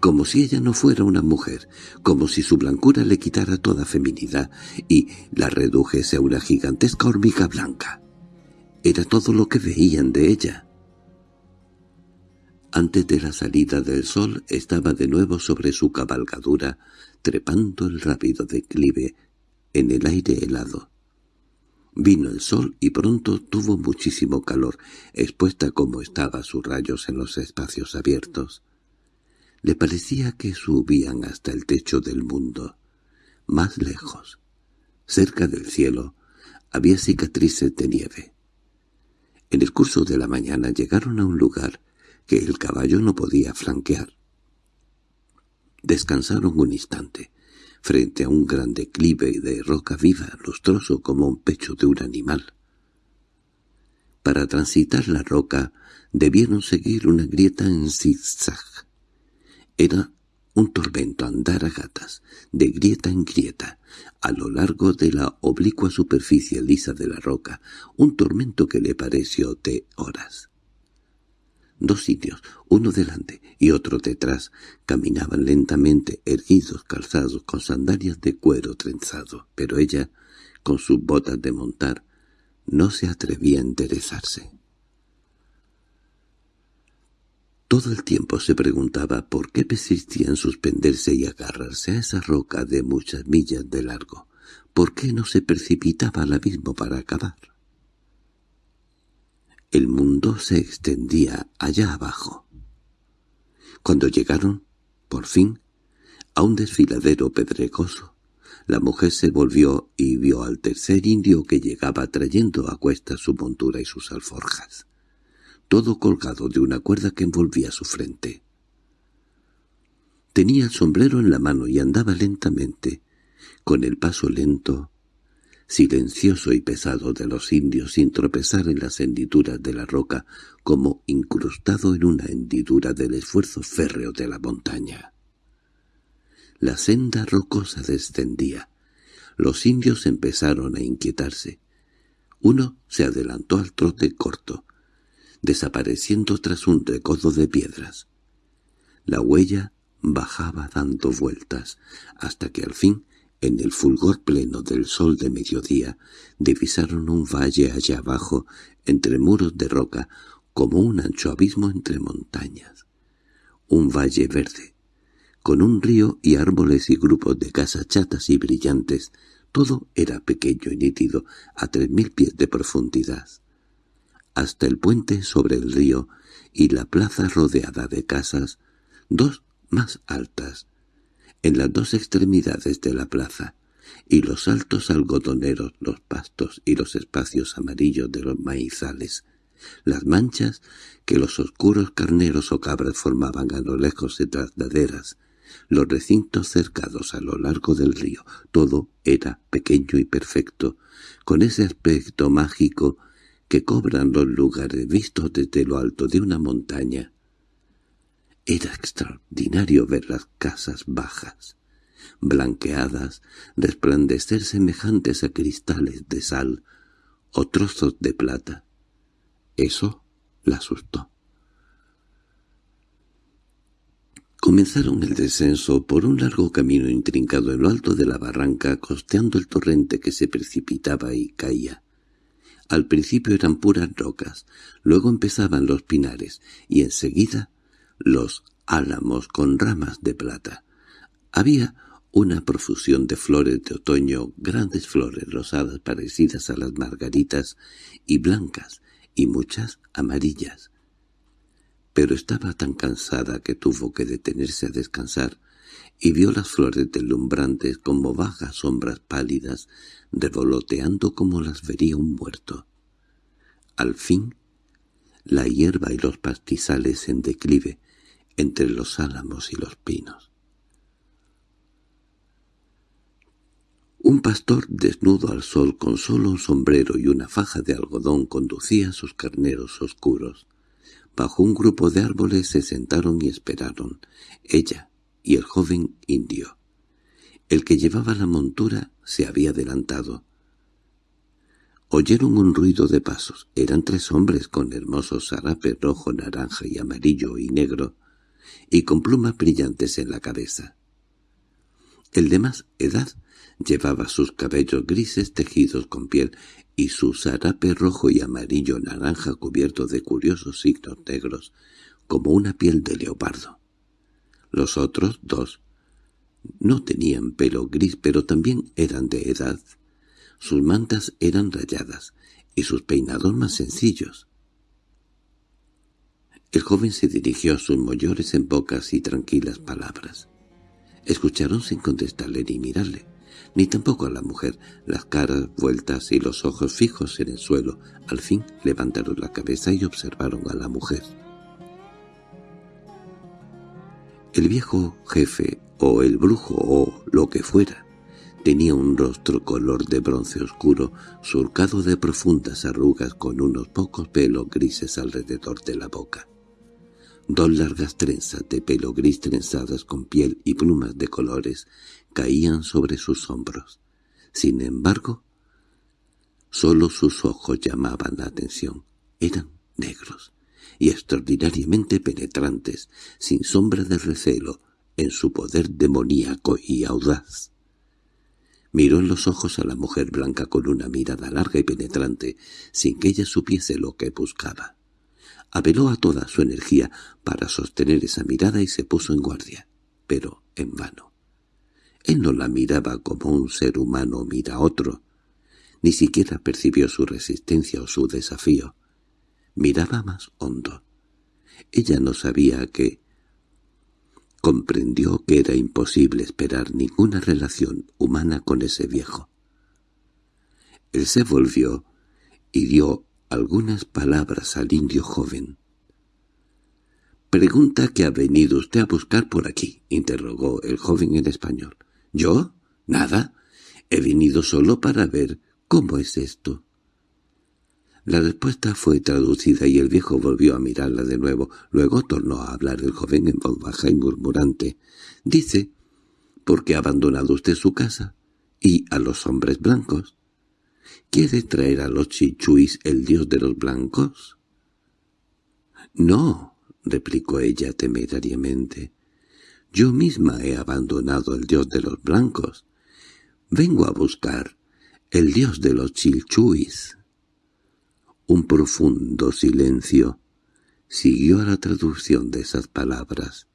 como si ella no fuera una mujer, como si su blancura le quitara toda feminidad y la redujese a una gigantesca hormiga blanca. Era todo lo que veían de ella. Antes de la salida del sol estaba de nuevo sobre su cabalgadura, trepando el rápido declive en el aire helado. Vino el sol y pronto tuvo muchísimo calor, expuesta como estaba a sus rayos en los espacios abiertos. Le parecía que subían hasta el techo del mundo. Más lejos, cerca del cielo, había cicatrices de nieve. En el curso de la mañana llegaron a un lugar que el caballo no podía flanquear. Descansaron un instante, frente a un gran declive de roca viva, lustroso como un pecho de un animal. Para transitar la roca debieron seguir una grieta en zigzag. Era un tormento andar a gatas, de grieta en grieta, a lo largo de la oblicua superficie lisa de la roca, un tormento que le pareció de horas. Dos sitios, uno delante y otro detrás, caminaban lentamente erguidos calzados con sandalias de cuero trenzado, pero ella, con sus botas de montar, no se atrevía a enderezarse. Todo el tiempo se preguntaba por qué persistía en suspenderse y agarrarse a esa roca de muchas millas de largo. ¿Por qué no se precipitaba al abismo para acabar? El mundo se extendía allá abajo. Cuando llegaron, por fin, a un desfiladero pedregoso, la mujer se volvió y vio al tercer indio que llegaba trayendo a cuesta su montura y sus alforjas todo colgado de una cuerda que envolvía su frente. Tenía el sombrero en la mano y andaba lentamente, con el paso lento, silencioso y pesado de los indios sin tropezar en las hendiduras de la roca como incrustado en una hendidura del esfuerzo férreo de la montaña. La senda rocosa descendía. Los indios empezaron a inquietarse. Uno se adelantó al trote corto, desapareciendo tras un recodo de piedras. La huella bajaba dando vueltas, hasta que al fin, en el fulgor pleno del sol de mediodía, divisaron un valle allá abajo, entre muros de roca, como un ancho abismo entre montañas. Un valle verde, con un río y árboles y grupos de casas chatas y brillantes, todo era pequeño y nítido, a tres mil pies de profundidad hasta el puente sobre el río y la plaza rodeada de casas, dos más altas, en las dos extremidades de la plaza, y los altos algodoneros, los pastos y los espacios amarillos de los maizales, las manchas que los oscuros carneros o cabras formaban a lo lejos de trasladeras, los recintos cercados a lo largo del río, todo era pequeño y perfecto, con ese aspecto mágico que cobran los lugares vistos desde lo alto de una montaña. Era extraordinario ver las casas bajas, blanqueadas, resplandecer semejantes a cristales de sal o trozos de plata. Eso la asustó. Comenzaron el descenso por un largo camino intrincado en lo alto de la barranca, costeando el torrente que se precipitaba y caía. Al principio eran puras rocas, luego empezaban los pinares y enseguida los álamos con ramas de plata. Había una profusión de flores de otoño, grandes flores rosadas parecidas a las margaritas y blancas y muchas amarillas. Pero estaba tan cansada que tuvo que detenerse a descansar y vio las flores deslumbrantes como vagas sombras pálidas revoloteando como las vería un muerto. Al fin, la hierba y los pastizales en declive entre los álamos y los pinos. Un pastor desnudo al sol con solo un sombrero y una faja de algodón conducía a sus carneros oscuros. Bajo un grupo de árboles se sentaron y esperaron, ella y el joven indio. El que llevaba la montura se había adelantado. Oyeron un ruido de pasos. Eran tres hombres con hermosos zarapes rojo, naranja y amarillo y negro, y con plumas brillantes en la cabeza. El de más edad llevaba sus cabellos grises tejidos con piel y su zarape rojo y amarillo naranja cubierto de curiosos signos negros, como una piel de leopardo. Los otros dos no tenían pelo gris, pero también eran de edad. Sus mantas eran rayadas y sus peinados más sencillos. El joven se dirigió a sus mayores en pocas y tranquilas palabras. Escucharon sin contestarle ni mirarle, ni tampoco a la mujer, las caras vueltas y los ojos fijos en el suelo. Al fin levantaron la cabeza y observaron a la mujer. El viejo jefe o el brujo o lo que fuera, Tenía un rostro color de bronce oscuro, surcado de profundas arrugas con unos pocos pelos grises alrededor de la boca. Dos largas trenzas de pelo gris trenzadas con piel y plumas de colores caían sobre sus hombros. Sin embargo, solo sus ojos llamaban la atención. Eran negros y extraordinariamente penetrantes, sin sombra de recelo, en su poder demoníaco y audaz. Miró en los ojos a la mujer blanca con una mirada larga y penetrante, sin que ella supiese lo que buscaba. Apeló a toda su energía para sostener esa mirada y se puso en guardia, pero en vano. Él no la miraba como un ser humano mira a otro, ni siquiera percibió su resistencia o su desafío. Miraba más hondo. Ella no sabía que comprendió que era imposible esperar ninguna relación humana con ese viejo. Él se volvió y dio algunas palabras al indio joven. «Pregunta que ha venido usted a buscar por aquí», interrogó el joven en español. «¿Yo? Nada. He venido solo para ver cómo es esto». La respuesta fue traducida y el viejo volvió a mirarla de nuevo. Luego tornó a hablar el joven en voz baja y murmurante. «Dice, ¿por qué ha abandonado usted su casa? ¿Y a los hombres blancos? ¿Quiere traer a los chichuis el dios de los blancos?» «No», replicó ella temerariamente. «Yo misma he abandonado el dios de los blancos. Vengo a buscar el dios de los chilchuis». Un profundo silencio siguió a la traducción de esas palabras.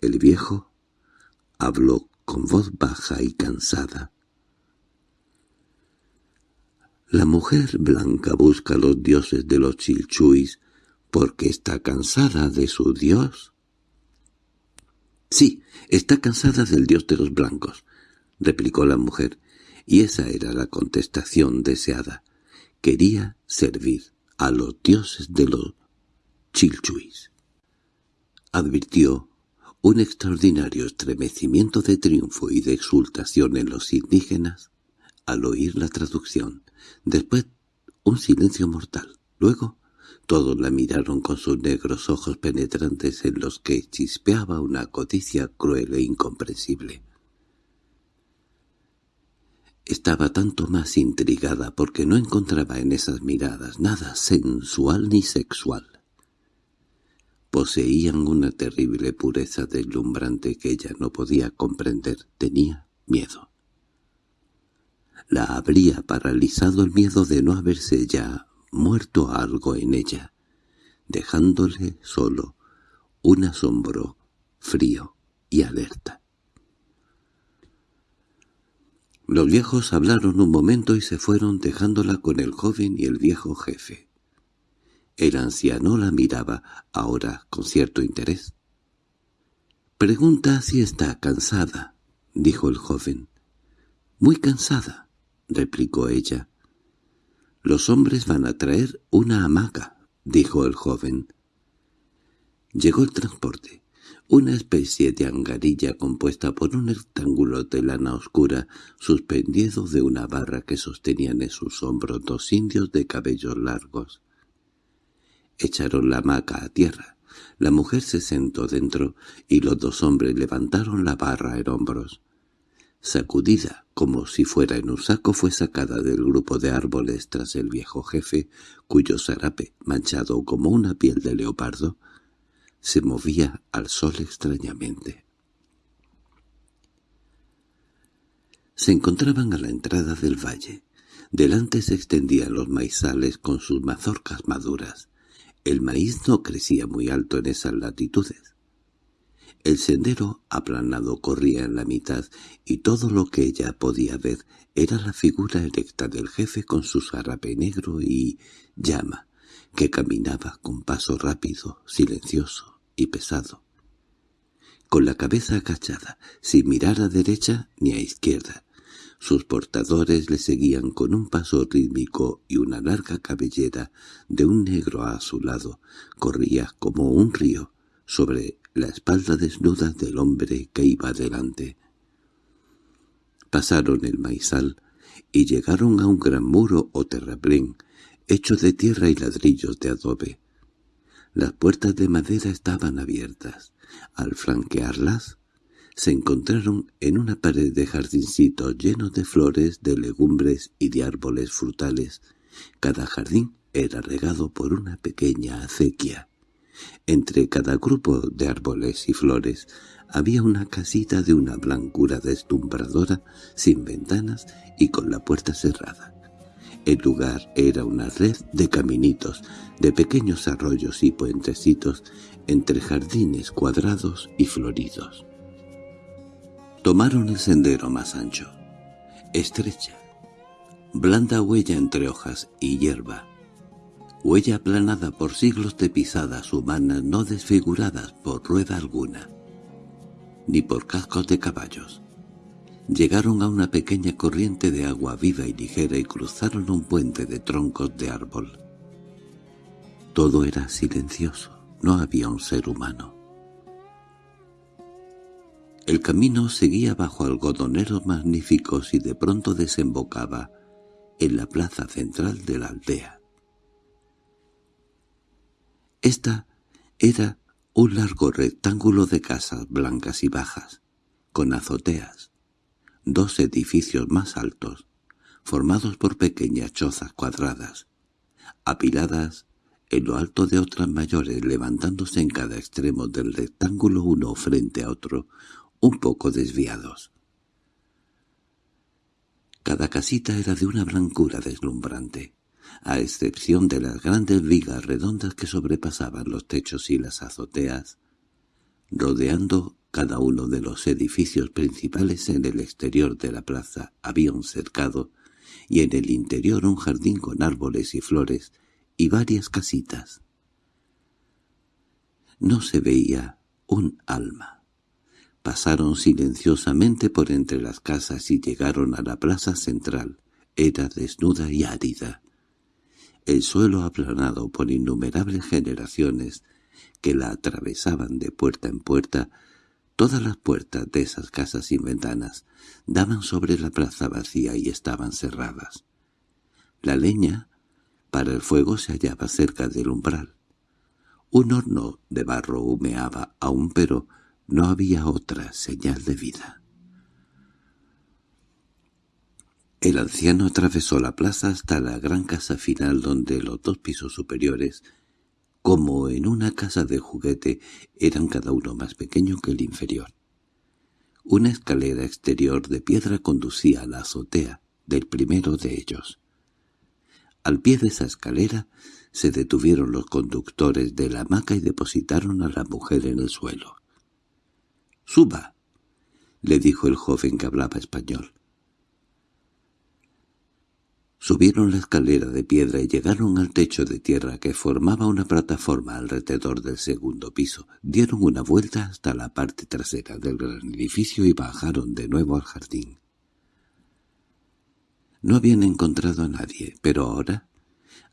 El viejo habló con voz baja y cansada. La mujer blanca busca a los dioses de los chilchuis porque está cansada de su dios. Sí, está cansada del dios de los blancos, replicó la mujer, y esa era la contestación deseada quería servir a los dioses de los chilchuis. Advirtió un extraordinario estremecimiento de triunfo y de exultación en los indígenas al oír la traducción. Después un silencio mortal. Luego todos la miraron con sus negros ojos penetrantes en los que chispeaba una codicia cruel e incomprensible. Estaba tanto más intrigada porque no encontraba en esas miradas nada sensual ni sexual. Poseían una terrible pureza deslumbrante que ella no podía comprender. Tenía miedo. La habría paralizado el miedo de no haberse ya muerto algo en ella, dejándole solo un asombro frío y alerta. Los viejos hablaron un momento y se fueron dejándola con el joven y el viejo jefe. El anciano la miraba ahora con cierto interés. «Pregunta si está cansada», dijo el joven. «Muy cansada», replicó ella. «Los hombres van a traer una hamaca», dijo el joven. Llegó el transporte una especie de angarilla compuesta por un rectángulo de lana oscura suspendido de una barra que sostenían en sus hombros dos indios de cabellos largos. Echaron la hamaca a tierra. La mujer se sentó dentro y los dos hombres levantaron la barra en hombros. Sacudida, como si fuera en un saco, fue sacada del grupo de árboles tras el viejo jefe, cuyo zarape, manchado como una piel de leopardo, se movía al sol extrañamente. Se encontraban a la entrada del valle. Delante se extendían los maizales con sus mazorcas maduras. El maíz no crecía muy alto en esas latitudes. El sendero aplanado corría en la mitad y todo lo que ella podía ver era la figura erecta del jefe con su zarape negro y llama, que caminaba con paso rápido, silencioso, y pesado, con la cabeza agachada, sin mirar a derecha ni a izquierda. Sus portadores le seguían con un paso rítmico y una larga cabellera de un negro a su lado corría como un río sobre la espalda desnuda del hombre que iba delante. Pasaron el maizal y llegaron a un gran muro o terraplén, hecho de tierra y ladrillos de adobe. Las puertas de madera estaban abiertas. Al flanquearlas, se encontraron en una pared de jardincitos llenos de flores, de legumbres y de árboles frutales. Cada jardín era regado por una pequeña acequia. Entre cada grupo de árboles y flores había una casita de una blancura deslumbradora, sin ventanas y con la puerta cerrada. El lugar era una red de caminitos, de pequeños arroyos y puentecitos entre jardines cuadrados y floridos. Tomaron el sendero más ancho, estrecha, blanda huella entre hojas y hierba, huella aplanada por siglos de pisadas humanas no desfiguradas por rueda alguna, ni por cascos de caballos. Llegaron a una pequeña corriente de agua viva y ligera y cruzaron un puente de troncos de árbol. Todo era silencioso, no había un ser humano. El camino seguía bajo algodoneros magníficos y de pronto desembocaba en la plaza central de la aldea. Esta era un largo rectángulo de casas blancas y bajas, con azoteas, dos edificios más altos, formados por pequeñas chozas cuadradas, apiladas en lo alto de otras mayores levantándose en cada extremo del rectángulo uno frente a otro, un poco desviados. Cada casita era de una blancura deslumbrante, a excepción de las grandes vigas redondas que sobrepasaban los techos y las azoteas, rodeando cada uno de los edificios principales en el exterior de la plaza había un cercado y en el interior un jardín con árboles y flores y varias casitas. No se veía un alma. Pasaron silenciosamente por entre las casas y llegaron a la plaza central. Era desnuda y árida. El suelo aplanado por innumerables generaciones que la atravesaban de puerta en puerta Todas las puertas de esas casas sin ventanas daban sobre la plaza vacía y estaban cerradas. La leña para el fuego se hallaba cerca del umbral. Un horno de barro humeaba aún, pero no había otra señal de vida. El anciano atravesó la plaza hasta la gran casa final donde los dos pisos superiores como en una casa de juguete, eran cada uno más pequeño que el inferior. Una escalera exterior de piedra conducía a la azotea del primero de ellos. Al pie de esa escalera se detuvieron los conductores de la hamaca y depositaron a la mujer en el suelo. —¡Suba! —le dijo el joven que hablaba español. Subieron la escalera de piedra y llegaron al techo de tierra que formaba una plataforma alrededor del segundo piso. Dieron una vuelta hasta la parte trasera del gran edificio y bajaron de nuevo al jardín. No habían encontrado a nadie, pero ahora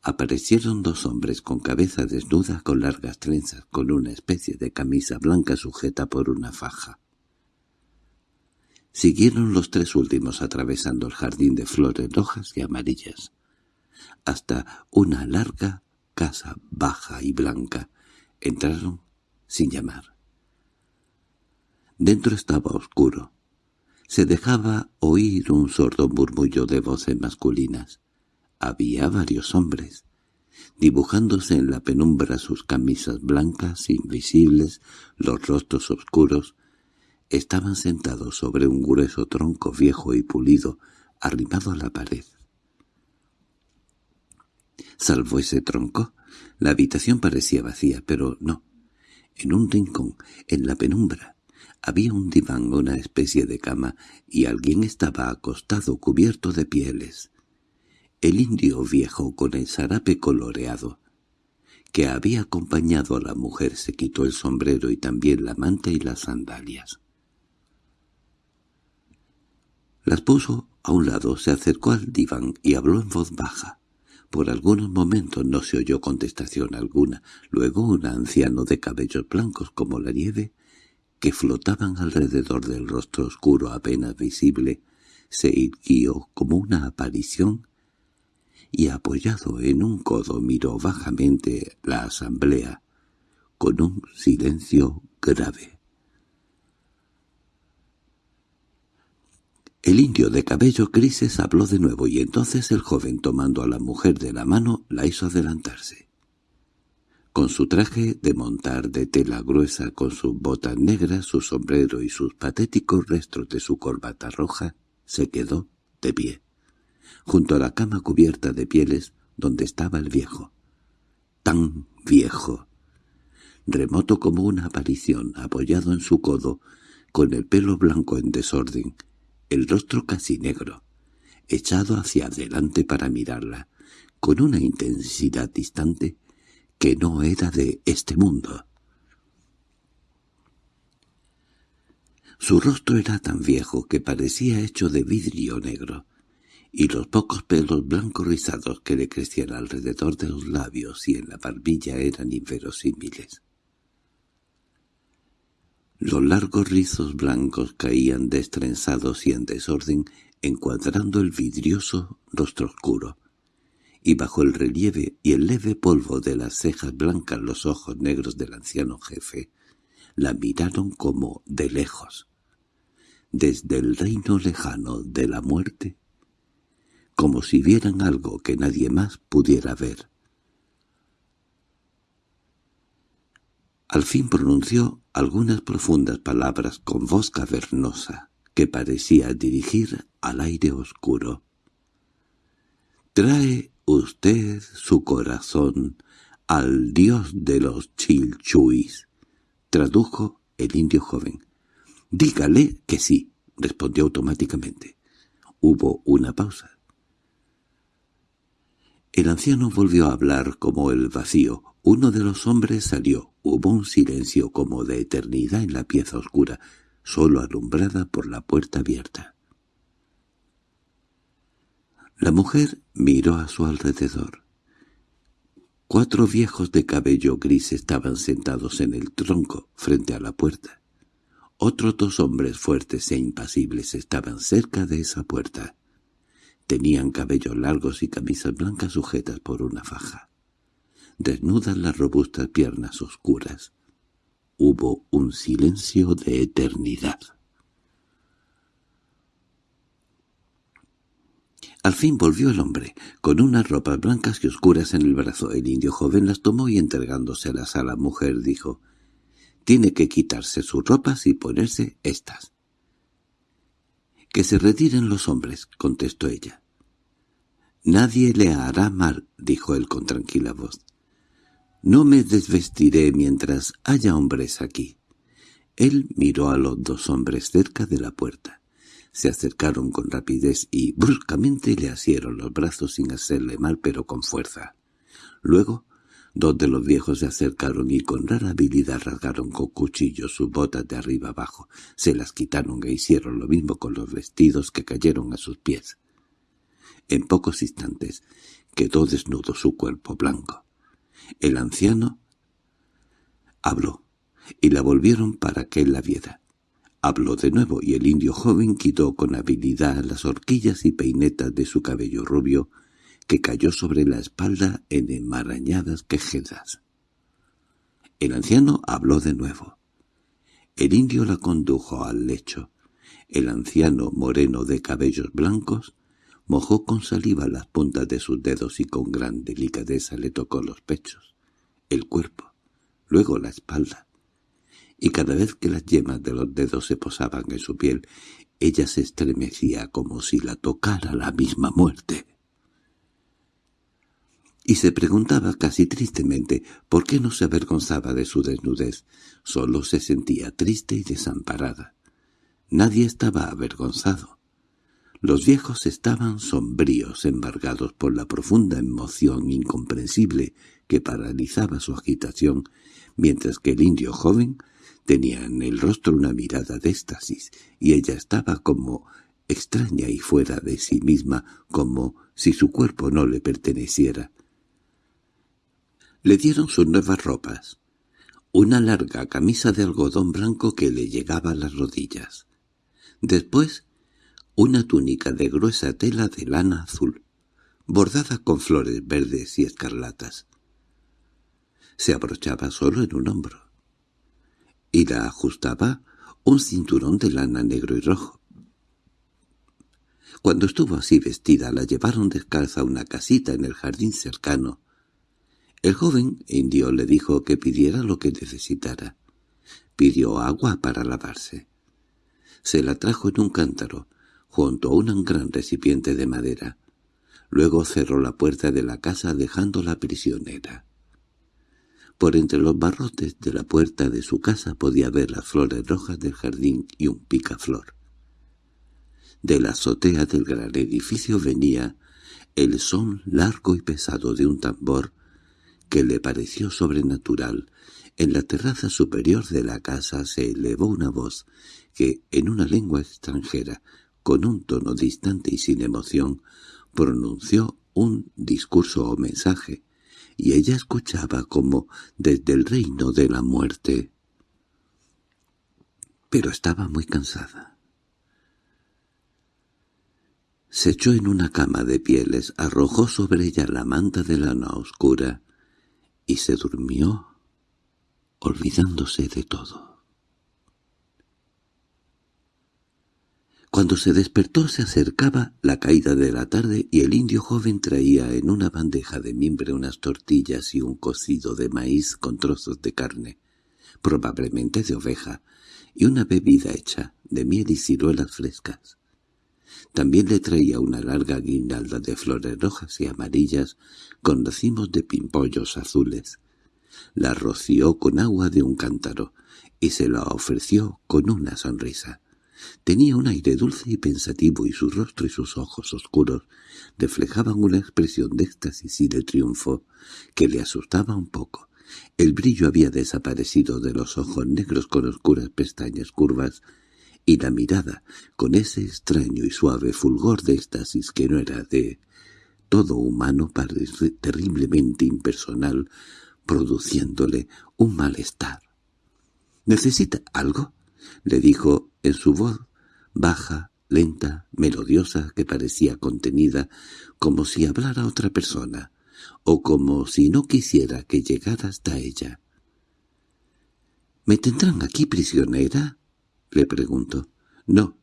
aparecieron dos hombres con cabeza desnuda, con largas trenzas, con una especie de camisa blanca sujeta por una faja. Siguieron los tres últimos atravesando el jardín de flores rojas y amarillas, hasta una larga casa baja y blanca. Entraron sin llamar. Dentro estaba oscuro. Se dejaba oír un sordo murmullo de voces masculinas. Había varios hombres, dibujándose en la penumbra sus camisas blancas, invisibles, los rostros oscuros, Estaban sentados sobre un grueso tronco viejo y pulido, arrimado a la pared. Salvo ese tronco, la habitación parecía vacía, pero no. En un rincón, en la penumbra, había un diván, una especie de cama, y alguien estaba acostado cubierto de pieles. El indio viejo con el zarape coloreado, que había acompañado a la mujer, se quitó el sombrero y también la manta y las sandalias. Las puso a un lado, se acercó al diván y habló en voz baja. Por algunos momentos no se oyó contestación alguna. Luego un anciano de cabellos blancos como la nieve, que flotaban alrededor del rostro oscuro apenas visible, se irguió como una aparición y apoyado en un codo miró bajamente la asamblea con un silencio grave. El indio de cabello grises habló de nuevo y entonces el joven tomando a la mujer de la mano la hizo adelantarse. Con su traje de montar de tela gruesa, con sus botas negras, su sombrero y sus patéticos restos de su corbata roja, se quedó de pie, junto a la cama cubierta de pieles donde estaba el viejo. Tan viejo, remoto como una aparición, apoyado en su codo, con el pelo blanco en desorden, el rostro casi negro, echado hacia adelante para mirarla, con una intensidad distante que no era de este mundo. Su rostro era tan viejo que parecía hecho de vidrio negro, y los pocos pelos blancos rizados que le crecían alrededor de los labios y en la barbilla eran inverosímiles. Los largos rizos blancos caían destrenzados y en desorden, encuadrando el vidrioso rostro oscuro, y bajo el relieve y el leve polvo de las cejas blancas los ojos negros del anciano jefe la miraron como de lejos, desde el reino lejano de la muerte, como si vieran algo que nadie más pudiera ver. Al fin pronunció algunas profundas palabras con voz cavernosa que parecía dirigir al aire oscuro. «Trae usted su corazón al dios de los chilchuis», tradujo el indio joven. «Dígale que sí», respondió automáticamente. Hubo una pausa. El anciano volvió a hablar como el vacío. Uno de los hombres salió. Hubo un silencio como de eternidad en la pieza oscura, solo alumbrada por la puerta abierta. La mujer miró a su alrededor. Cuatro viejos de cabello gris estaban sentados en el tronco, frente a la puerta. Otros dos hombres fuertes e impasibles estaban cerca de esa puerta. Tenían cabellos largos y camisas blancas sujetas por una faja. Desnudas las robustas piernas oscuras. Hubo un silencio de eternidad. Al fin volvió el hombre, con unas ropas blancas y oscuras en el brazo. El indio joven las tomó y entregándoselas a la mujer dijo, «Tiene que quitarse sus ropas y ponerse estas». «Que se retiren los hombres», contestó ella. «Nadie le hará mal», dijo él con tranquila voz. «No me desvestiré mientras haya hombres aquí». Él miró a los dos hombres cerca de la puerta. Se acercaron con rapidez y bruscamente le asieron los brazos sin hacerle mal pero con fuerza. Luego, dos de los viejos se acercaron y con rara habilidad rasgaron con cuchillos sus botas de arriba abajo. Se las quitaron e hicieron lo mismo con los vestidos que cayeron a sus pies. En pocos instantes quedó desnudo su cuerpo blanco. El anciano habló, y la volvieron para que la viera. Habló de nuevo y el indio joven quitó con habilidad las horquillas y peinetas de su cabello rubio, que cayó sobre la espalda en enmarañadas quejedas. El anciano habló de nuevo. El indio la condujo al lecho. El anciano, moreno de cabellos blancos, mojó con saliva las puntas de sus dedos y con gran delicadeza le tocó los pechos, el cuerpo, luego la espalda, y cada vez que las yemas de los dedos se posaban en su piel, ella se estremecía como si la tocara la misma muerte. Y se preguntaba casi tristemente por qué no se avergonzaba de su desnudez, solo se sentía triste y desamparada. Nadie estaba avergonzado. Los viejos estaban sombríos, embargados por la profunda emoción incomprensible que paralizaba su agitación, mientras que el indio joven Tenía en el rostro una mirada de éxtasis, y ella estaba como extraña y fuera de sí misma, como si su cuerpo no le perteneciera. Le dieron sus nuevas ropas, una larga camisa de algodón blanco que le llegaba a las rodillas. Después, una túnica de gruesa tela de lana azul, bordada con flores verdes y escarlatas. Se abrochaba solo en un hombro, y la ajustaba un cinturón de lana negro y rojo. Cuando estuvo así vestida la llevaron descalza a una casita en el jardín cercano. El joven indio le dijo que pidiera lo que necesitara. Pidió agua para lavarse. Se la trajo en un cántaro, junto a un gran recipiente de madera. Luego cerró la puerta de la casa dejándola prisionera. Por entre los barrotes de la puerta de su casa podía ver las flores rojas del jardín y un picaflor. De la azotea del gran edificio venía el son largo y pesado de un tambor que le pareció sobrenatural. En la terraza superior de la casa se elevó una voz que, en una lengua extranjera, con un tono distante y sin emoción, pronunció un discurso o mensaje, y ella escuchaba como desde el reino de la muerte. Pero estaba muy cansada. Se echó en una cama de pieles, arrojó sobre ella la manta de lana oscura y se durmió, olvidándose de todo. Cuando se despertó se acercaba la caída de la tarde y el indio joven traía en una bandeja de mimbre unas tortillas y un cocido de maíz con trozos de carne, probablemente de oveja, y una bebida hecha de miel y ciruelas frescas. También le traía una larga guirnalda de flores rojas y amarillas con racimos de pimpollos azules. La roció con agua de un cántaro y se la ofreció con una sonrisa. Tenía un aire dulce y pensativo y su rostro y sus ojos oscuros reflejaban una expresión de éxtasis y de triunfo que le asustaba un poco. El brillo había desaparecido de los ojos negros con oscuras pestañas curvas y la mirada, con ese extraño y suave fulgor de éxtasis que no era de todo humano, parece terriblemente impersonal, produciéndole un malestar. —¿Necesita algo? —le dijo en su voz baja, lenta, melodiosa, que parecía contenida, como si hablara otra persona, o como si no quisiera que llegara hasta ella. —¿Me tendrán aquí prisionera? —le preguntó. —No.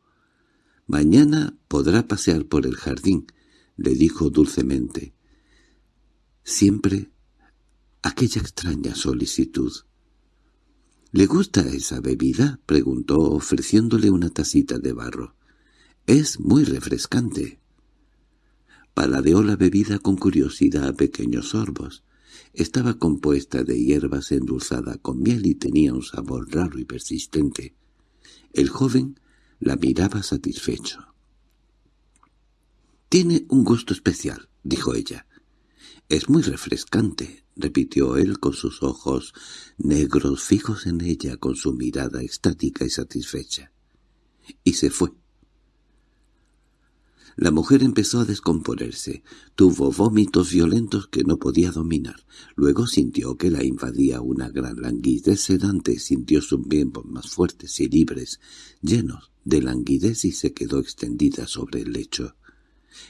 Mañana podrá pasear por el jardín —le dijo dulcemente. Siempre aquella extraña solicitud. —¿Le gusta esa bebida? —preguntó ofreciéndole una tacita de barro. —Es muy refrescante. Paladeó la bebida con curiosidad a pequeños sorbos. Estaba compuesta de hierbas endulzada con miel y tenía un sabor raro y persistente. El joven la miraba satisfecho. «Tiene un gusto especial», dijo ella. «Es muy refrescante», repitió él con sus ojos negros fijos en ella con su mirada estática y satisfecha. Y se fue. La mujer empezó a descomponerse, tuvo vómitos violentos que no podía dominar. Luego sintió que la invadía una gran languidez sedante, sintió sus miembros más fuertes y libres, llenos de languidez y se quedó extendida sobre el lecho,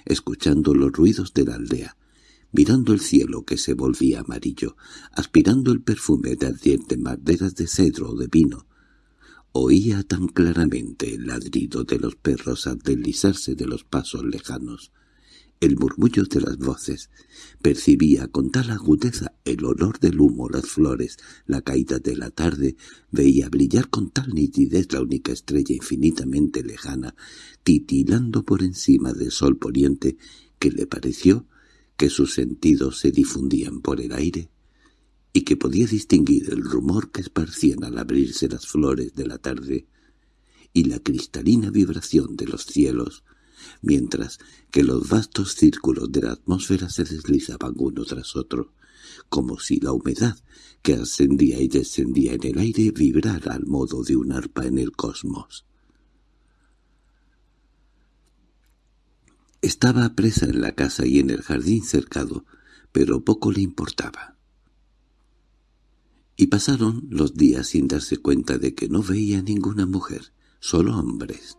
escuchando los ruidos de la aldea, mirando el cielo que se volvía amarillo, aspirando el perfume de ardientes maderas de cedro o de vino, Oía tan claramente el ladrido de los perros al deslizarse de los pasos lejanos, el murmullo de las voces, percibía con tal agudeza el olor del humo, las flores, la caída de la tarde, veía brillar con tal nitidez la única estrella infinitamente lejana, titilando por encima del sol poniente, que le pareció que sus sentidos se difundían por el aire y que podía distinguir el rumor que esparcían al abrirse las flores de la tarde y la cristalina vibración de los cielos, mientras que los vastos círculos de la atmósfera se deslizaban uno tras otro, como si la humedad que ascendía y descendía en el aire vibrara al modo de un arpa en el cosmos. Estaba presa en la casa y en el jardín cercado, pero poco le importaba. Y pasaron los días sin darse cuenta de que no veía ninguna mujer, solo hombres.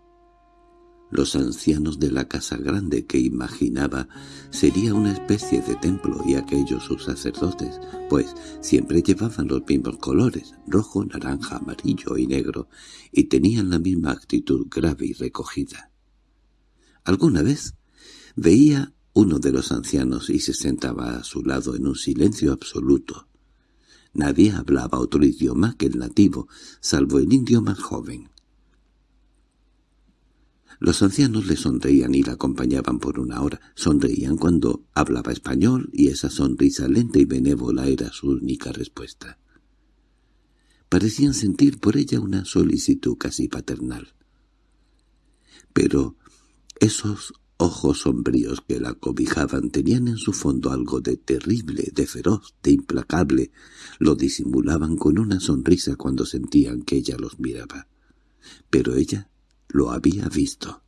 los ancianos de la casa grande que imaginaba sería una especie de templo y aquellos sus sacerdotes, pues siempre llevaban los mismos colores, rojo, naranja, amarillo y negro, y tenían la misma actitud grave y recogida. Alguna vez veía uno de los ancianos y se sentaba a su lado en un silencio absoluto. Nadie hablaba otro idioma que el nativo, salvo el indio más joven. Los ancianos le sonreían y la acompañaban por una hora. Sonreían cuando hablaba español y esa sonrisa lenta y benévola era su única respuesta. Parecían sentir por ella una solicitud casi paternal. Pero esos ojos sombríos que la cobijaban tenían en su fondo algo de terrible, de feroz, de implacable. Lo disimulaban con una sonrisa cuando sentían que ella los miraba. Pero ella lo había visto.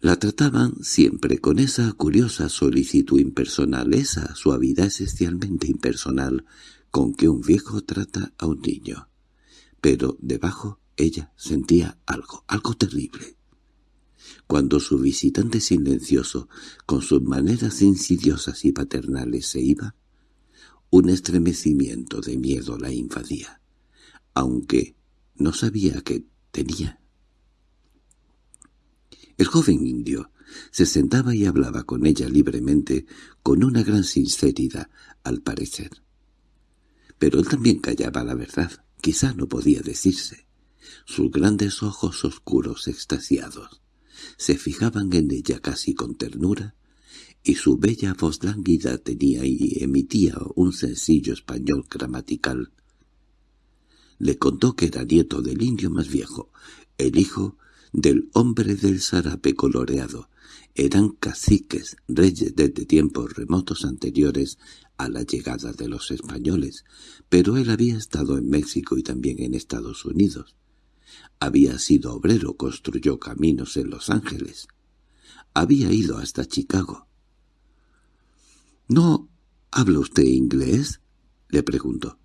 La trataban siempre con esa curiosa solicitud impersonal, esa suavidad esencialmente impersonal con que un viejo trata a un niño. Pero debajo ella sentía algo, algo terrible. Cuando su visitante silencioso, con sus maneras insidiosas y paternales, se iba, un estremecimiento de miedo la invadía aunque no sabía que tenía. El joven indio se sentaba y hablaba con ella libremente, con una gran sinceridad, al parecer. Pero él también callaba la verdad, quizá no podía decirse. Sus grandes ojos oscuros extasiados se fijaban en ella casi con ternura, y su bella voz lánguida tenía y emitía un sencillo español gramatical le contó que era nieto del indio más viejo, el hijo del hombre del zarape coloreado. Eran caciques, reyes desde tiempos remotos anteriores a la llegada de los españoles, pero él había estado en México y también en Estados Unidos. Había sido obrero, construyó caminos en Los Ángeles. Había ido hasta Chicago. —¿No habla usted inglés? —le preguntó.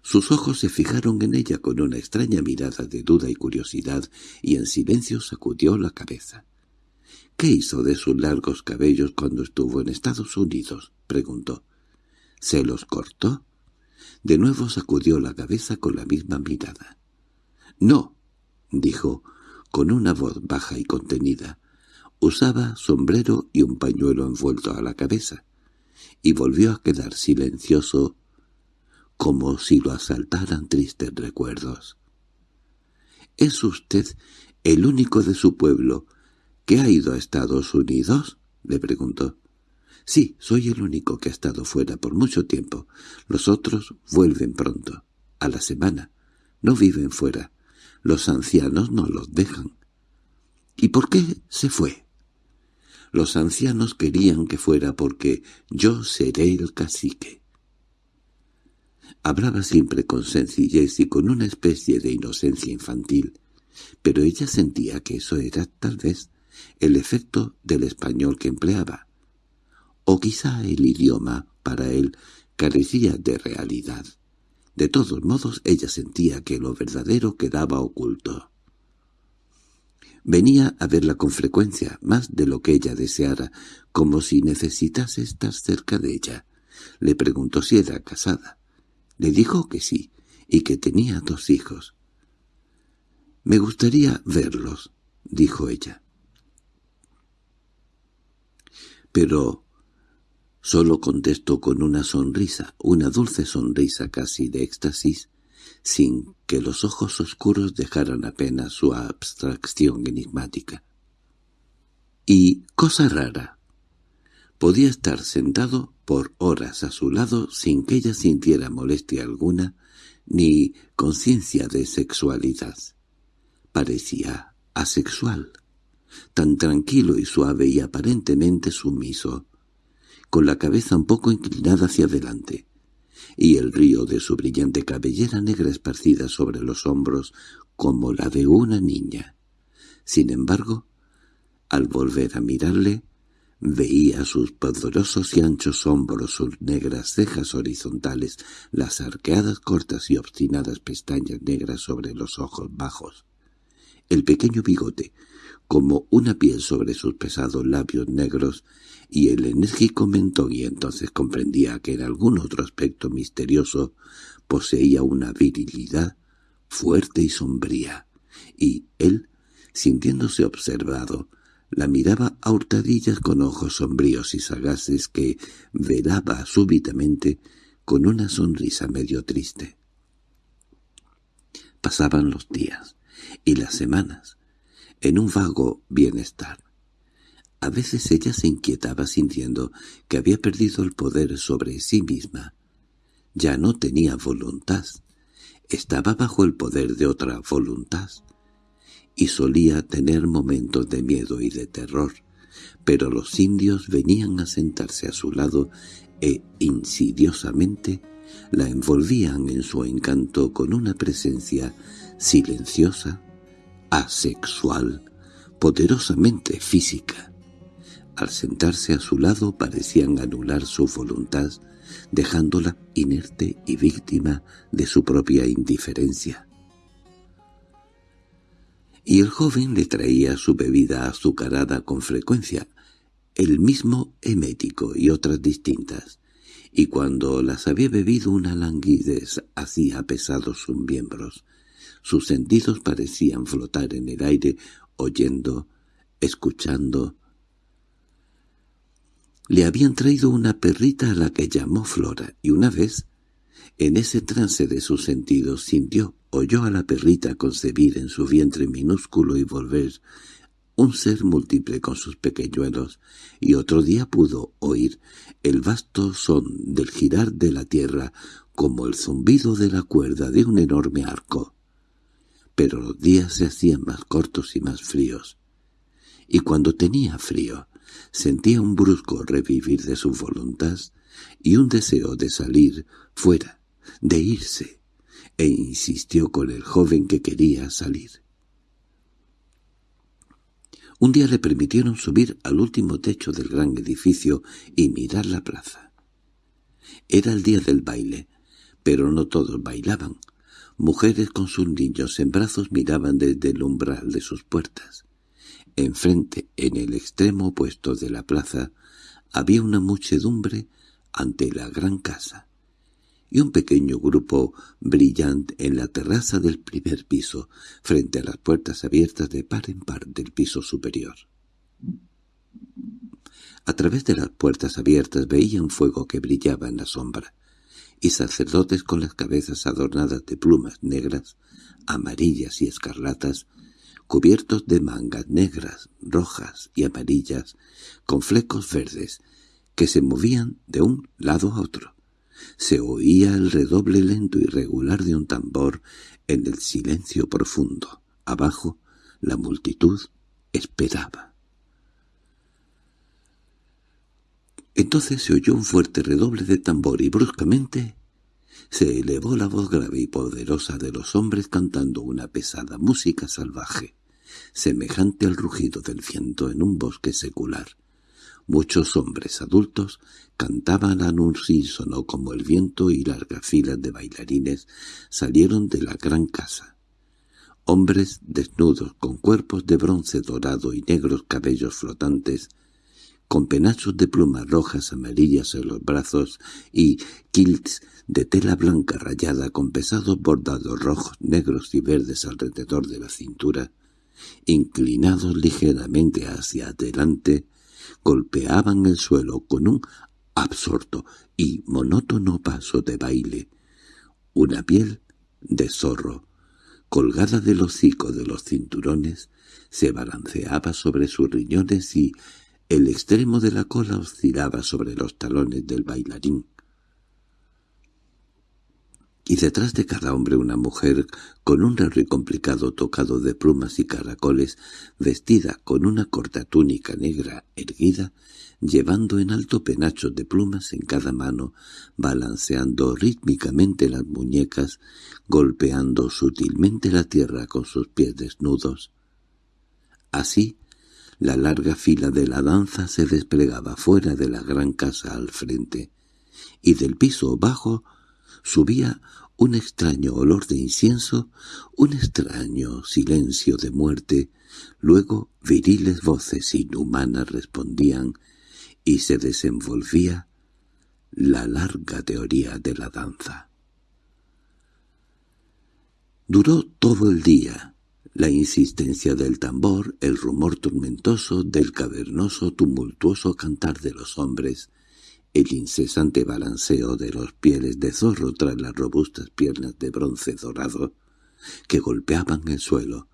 Sus ojos se fijaron en ella con una extraña mirada de duda y curiosidad, y en silencio sacudió la cabeza. —¿Qué hizo de sus largos cabellos cuando estuvo en Estados Unidos? —preguntó. —¿Se los cortó? De nuevo sacudió la cabeza con la misma mirada. —No —dijo, con una voz baja y contenida. Usaba sombrero y un pañuelo envuelto a la cabeza, y volvió a quedar silencioso como si lo asaltaran tristes recuerdos. —¿Es usted el único de su pueblo que ha ido a Estados Unidos? —le preguntó. —Sí, soy el único que ha estado fuera por mucho tiempo. Los otros vuelven pronto, a la semana. No viven fuera. Los ancianos no los dejan. —¿Y por qué se fue? Los ancianos querían que fuera porque yo seré el cacique. Hablaba siempre con sencillez y con una especie de inocencia infantil, pero ella sentía que eso era, tal vez, el efecto del español que empleaba. O quizá el idioma, para él, carecía de realidad. De todos modos, ella sentía que lo verdadero quedaba oculto. Venía a verla con frecuencia, más de lo que ella deseara, como si necesitase estar cerca de ella. Le preguntó si era casada. Le dijo que sí, y que tenía dos hijos. «Me gustaría verlos», dijo ella. Pero solo contestó con una sonrisa, una dulce sonrisa casi de éxtasis, sin que los ojos oscuros dejaran apenas su abstracción enigmática. Y, cosa rara, podía estar sentado por horas a su lado sin que ella sintiera molestia alguna ni conciencia de sexualidad. Parecía asexual, tan tranquilo y suave y aparentemente sumiso, con la cabeza un poco inclinada hacia adelante, y el río de su brillante cabellera negra esparcida sobre los hombros como la de una niña. Sin embargo, al volver a mirarle, Veía sus poderosos y anchos hombros, sus negras cejas horizontales, las arqueadas cortas y obstinadas pestañas negras sobre los ojos bajos. El pequeño bigote, como una piel sobre sus pesados labios negros, y el enérgico mentón y entonces comprendía que en algún otro aspecto misterioso poseía una virilidad fuerte y sombría, y él, sintiéndose observado, la miraba a hurtadillas con ojos sombríos y sagaces que velaba súbitamente con una sonrisa medio triste. Pasaban los días y las semanas en un vago bienestar. A veces ella se inquietaba sintiendo que había perdido el poder sobre sí misma. Ya no tenía voluntad. Estaba bajo el poder de otra voluntad y solía tener momentos de miedo y de terror, pero los indios venían a sentarse a su lado e insidiosamente la envolvían en su encanto con una presencia silenciosa, asexual, poderosamente física. Al sentarse a su lado parecían anular su voluntad, dejándola inerte y víctima de su propia indiferencia y el joven le traía su bebida azucarada con frecuencia, el mismo emético y otras distintas, y cuando las había bebido una languidez hacía pesados sus miembros. Sus sentidos parecían flotar en el aire, oyendo, escuchando. Le habían traído una perrita a la que llamó Flora, y una vez, en ese trance de sus sentidos, sintió oyó a la perrita concebir en su vientre minúsculo y volver un ser múltiple con sus pequeñuelos, y otro día pudo oír el vasto son del girar de la tierra como el zumbido de la cuerda de un enorme arco. Pero los días se hacían más cortos y más fríos, y cuando tenía frío sentía un brusco revivir de su voluntad y un deseo de salir fuera, de irse, e insistió con el joven que quería salir. Un día le permitieron subir al último techo del gran edificio y mirar la plaza. Era el día del baile, pero no todos bailaban. Mujeres con sus niños en brazos miraban desde el umbral de sus puertas. Enfrente, en el extremo opuesto de la plaza, había una muchedumbre ante la gran casa y un pequeño grupo brillante en la terraza del primer piso, frente a las puertas abiertas de par en par del piso superior. A través de las puertas abiertas veían fuego que brillaba en la sombra, y sacerdotes con las cabezas adornadas de plumas negras, amarillas y escarlatas, cubiertos de mangas negras, rojas y amarillas, con flecos verdes, que se movían de un lado a otro se oía el redoble lento y regular de un tambor en el silencio profundo. Abajo, la multitud esperaba. Entonces se oyó un fuerte redoble de tambor y bruscamente se elevó la voz grave y poderosa de los hombres cantando una pesada música salvaje, semejante al rugido del viento en un bosque secular. Muchos hombres adultos cantaban al unísono como el viento y largas filas de bailarines salieron de la gran casa. Hombres desnudos, con cuerpos de bronce dorado y negros cabellos flotantes, con penachos de plumas rojas amarillas en los brazos y kilts de tela blanca rayada con pesados bordados rojos, negros y verdes alrededor de la cintura, inclinados ligeramente hacia adelante, golpeaban el suelo con un absorto y monótono paso de baile. Una piel de zorro, colgada del hocico de los cinturones, se balanceaba sobre sus riñones y el extremo de la cola oscilaba sobre los talones del bailarín y detrás de cada hombre una mujer con un raro y complicado tocado de plumas y caracoles, vestida con una corta túnica negra erguida, llevando en alto penachos de plumas en cada mano, balanceando rítmicamente las muñecas, golpeando sutilmente la tierra con sus pies desnudos. Así, La larga fila de la danza se desplegaba fuera de la gran casa al frente, y del piso bajo subía un extraño olor de incienso, un extraño silencio de muerte, luego viriles voces inhumanas respondían y se desenvolvía la larga teoría de la danza. Duró todo el día, la insistencia del tambor, el rumor tormentoso del cavernoso tumultuoso cantar de los hombres, el incesante balanceo de los pieles de zorro tras las robustas piernas de bronce dorado que golpeaban el suelo,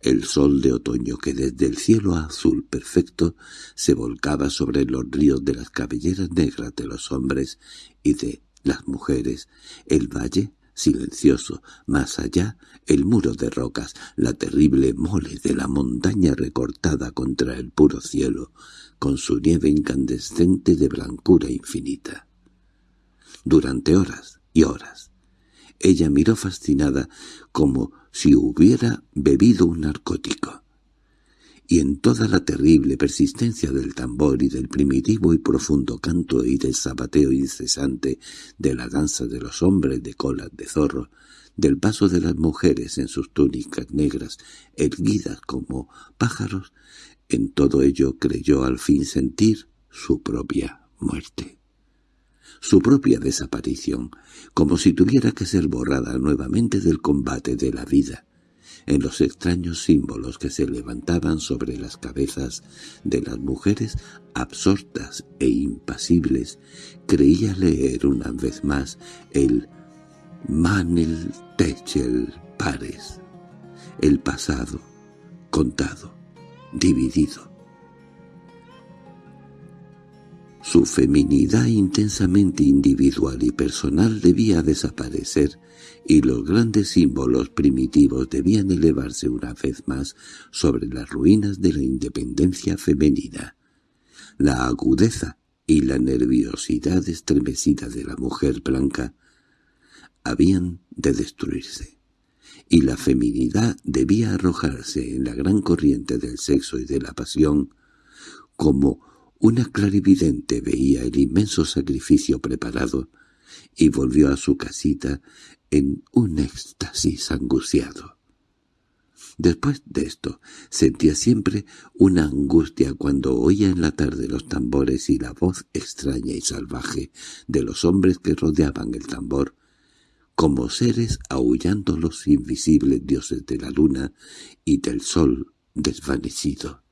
el sol de otoño que desde el cielo azul perfecto se volcaba sobre los ríos de las cabelleras negras de los hombres y de las mujeres, el valle silencioso, más allá el muro de rocas, la terrible mole de la montaña recortada contra el puro cielo, con su nieve incandescente de blancura infinita. Durante horas y horas, ella miró fascinada como si hubiera bebido un narcótico y en toda la terrible persistencia del tambor y del primitivo y profundo canto y del zapateo incesante de la danza de los hombres de colas de zorro, del paso de las mujeres en sus túnicas negras, erguidas como pájaros, en todo ello creyó al fin sentir su propia muerte. Su propia desaparición, como si tuviera que ser borrada nuevamente del combate de la vida, en los extraños símbolos que se levantaban sobre las cabezas de las mujeres absortas e impasibles, creía leer una vez más el Manel Techel Pares, el pasado, contado, dividido, Su feminidad intensamente individual y personal debía desaparecer y los grandes símbolos primitivos debían elevarse una vez más sobre las ruinas de la independencia femenina. La agudeza y la nerviosidad estremecida de la mujer blanca habían de destruirse, y la feminidad debía arrojarse en la gran corriente del sexo y de la pasión como una clarividente veía el inmenso sacrificio preparado y volvió a su casita en un éxtasis angustiado. Después de esto, sentía siempre una angustia cuando oía en la tarde los tambores y la voz extraña y salvaje de los hombres que rodeaban el tambor, como seres aullando los invisibles dioses de la luna y del sol desvanecido.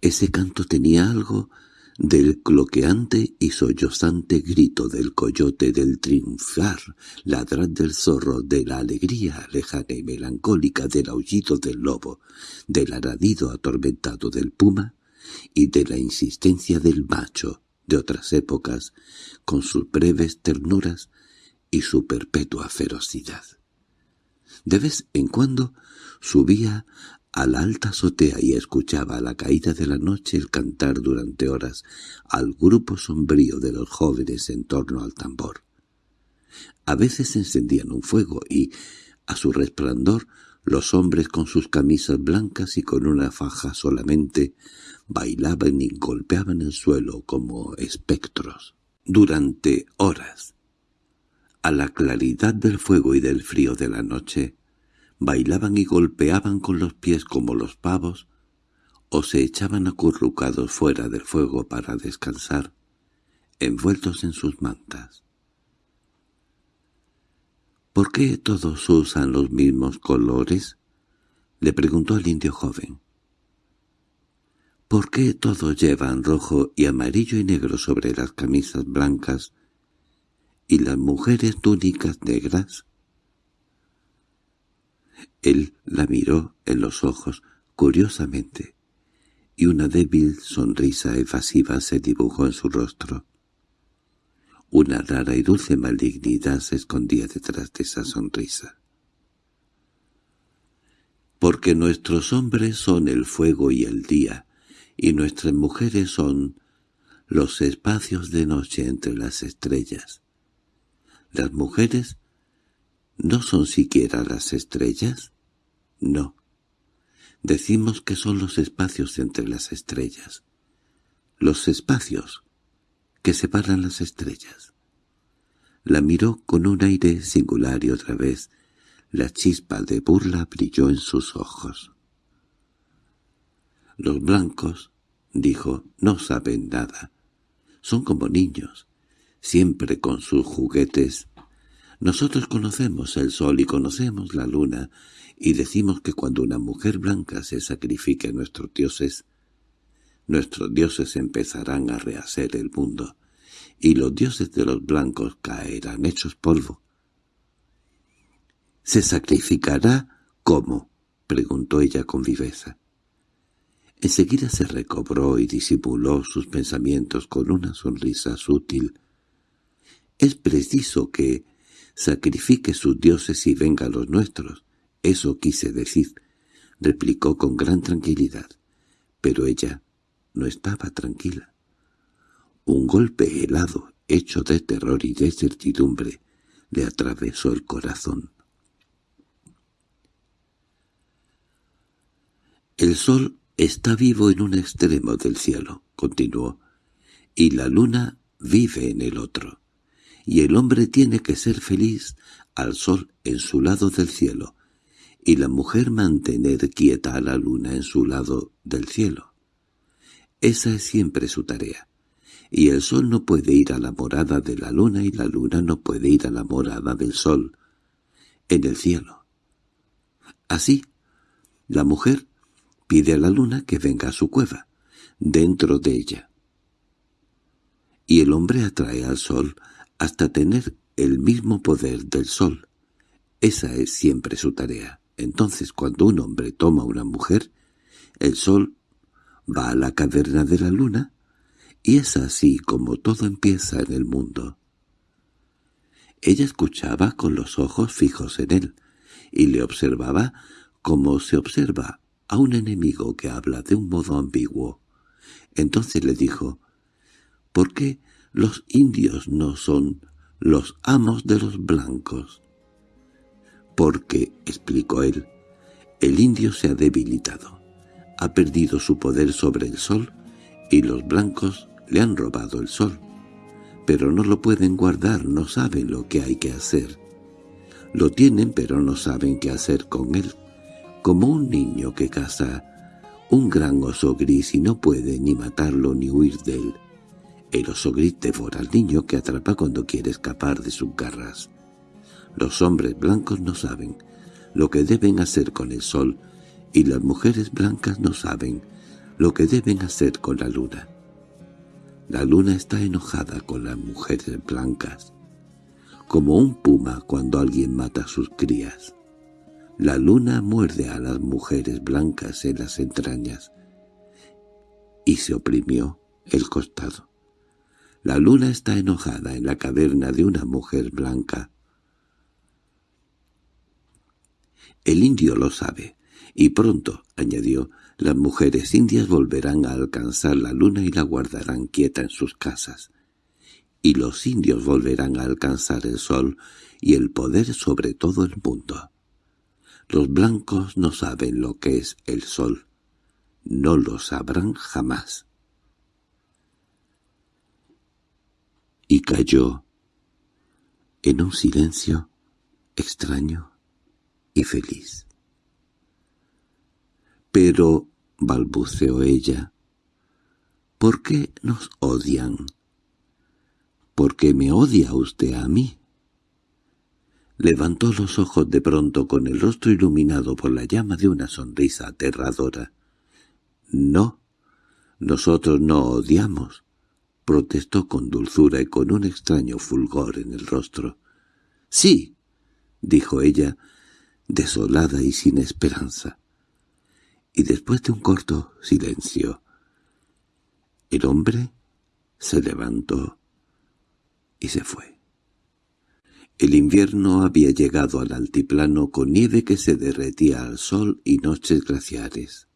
Ese canto tenía algo del cloqueante y sollozante grito del coyote, del triunfar, ladrar del zorro, de la alegría lejana y melancólica del aullido del lobo, del aradido atormentado del puma y de la insistencia del macho de otras épocas, con sus breves ternuras y su perpetua ferocidad. De vez en cuando subía a la alta azotea y escuchaba a la caída de la noche el cantar durante horas al grupo sombrío de los jóvenes en torno al tambor. A veces encendían un fuego y, a su resplandor, los hombres con sus camisas blancas y con una faja solamente bailaban y golpeaban el suelo como espectros. Durante horas, a la claridad del fuego y del frío de la noche, bailaban y golpeaban con los pies como los pavos, o se echaban acurrucados fuera del fuego para descansar, envueltos en sus mantas. —¿Por qué todos usan los mismos colores? —le preguntó el indio joven. —¿Por qué todos llevan rojo y amarillo y negro sobre las camisas blancas y las mujeres túnicas negras? Él la miró en los ojos curiosamente, y una débil sonrisa evasiva se dibujó en su rostro. Una rara y dulce malignidad se escondía detrás de esa sonrisa. Porque nuestros hombres son el fuego y el día, y nuestras mujeres son los espacios de noche entre las estrellas. Las mujeres ¿No son siquiera las estrellas? No, Decimos que son los espacios entre las estrellas. Los espacios que separan las estrellas. La miró con un aire singular y otra vez la chispa de burla brilló en sus ojos. Los blancos, dijo, no saben nada. Son como niños, siempre con sus juguetes. Nosotros conocemos el sol y conocemos la luna, y decimos que cuando una mujer blanca se sacrifique a nuestros dioses, nuestros dioses empezarán a rehacer el mundo, y los dioses de los blancos caerán hechos polvo. —¿Se sacrificará cómo? —preguntó ella con viveza. Enseguida se recobró y disimuló sus pensamientos con una sonrisa sutil. —Es preciso que sacrifique sus dioses y venga los nuestros. Eso quise decir —replicó con gran tranquilidad. Pero ella no estaba tranquila. Un golpe helado, hecho de terror y de certidumbre, le atravesó el corazón. El sol está vivo en un extremo del cielo, continuó, y la luna vive en el otro, y el hombre tiene que ser feliz al sol en su lado del cielo, y la mujer mantener quieta a la luna en su lado del cielo. Esa es siempre su tarea. Y el sol no puede ir a la morada de la luna y la luna no puede ir a la morada del sol, en el cielo. Así, la mujer pide a la luna que venga a su cueva, dentro de ella. Y el hombre atrae al sol hasta tener el mismo poder del sol. Esa es siempre su tarea. Entonces cuando un hombre toma a una mujer, el sol va a la caverna de la luna, y es así como todo empieza en el mundo. Ella escuchaba con los ojos fijos en él, y le observaba como se observa a un enemigo que habla de un modo ambiguo. Entonces le dijo, «¿Por qué los indios no son los amos de los blancos?» «Porque», explicó él, «el indio se ha debilitado ha perdido su poder sobre el sol y los blancos le han robado el sol. Pero no lo pueden guardar, no saben lo que hay que hacer. Lo tienen pero no saben qué hacer con él, como un niño que caza un gran oso gris y no puede ni matarlo ni huir de él. El oso gris devora al niño que atrapa cuando quiere escapar de sus garras. Los hombres blancos no saben lo que deben hacer con el sol y las mujeres blancas no saben lo que deben hacer con la luna. La luna está enojada con las mujeres blancas, como un puma cuando alguien mata a sus crías. La luna muerde a las mujeres blancas en las entrañas y se oprimió el costado. La luna está enojada en la caverna de una mujer blanca. El indio lo sabe, y pronto, añadió, las mujeres indias volverán a alcanzar la luna y la guardarán quieta en sus casas. Y los indios volverán a alcanzar el sol y el poder sobre todo el mundo. Los blancos no saben lo que es el sol. No lo sabrán jamás. Y cayó en un silencio extraño y feliz. —Pero —balbuceó ella—, ¿por qué nos odian? —¿Por qué me odia usted a mí? Levantó los ojos de pronto con el rostro iluminado por la llama de una sonrisa aterradora. —No, nosotros no odiamos —protestó con dulzura y con un extraño fulgor en el rostro. —Sí —dijo ella, desolada y sin esperanza y después de un corto silencio, el hombre se levantó y se fue. El invierno había llegado al altiplano con nieve que se derretía al sol y noches glaciares.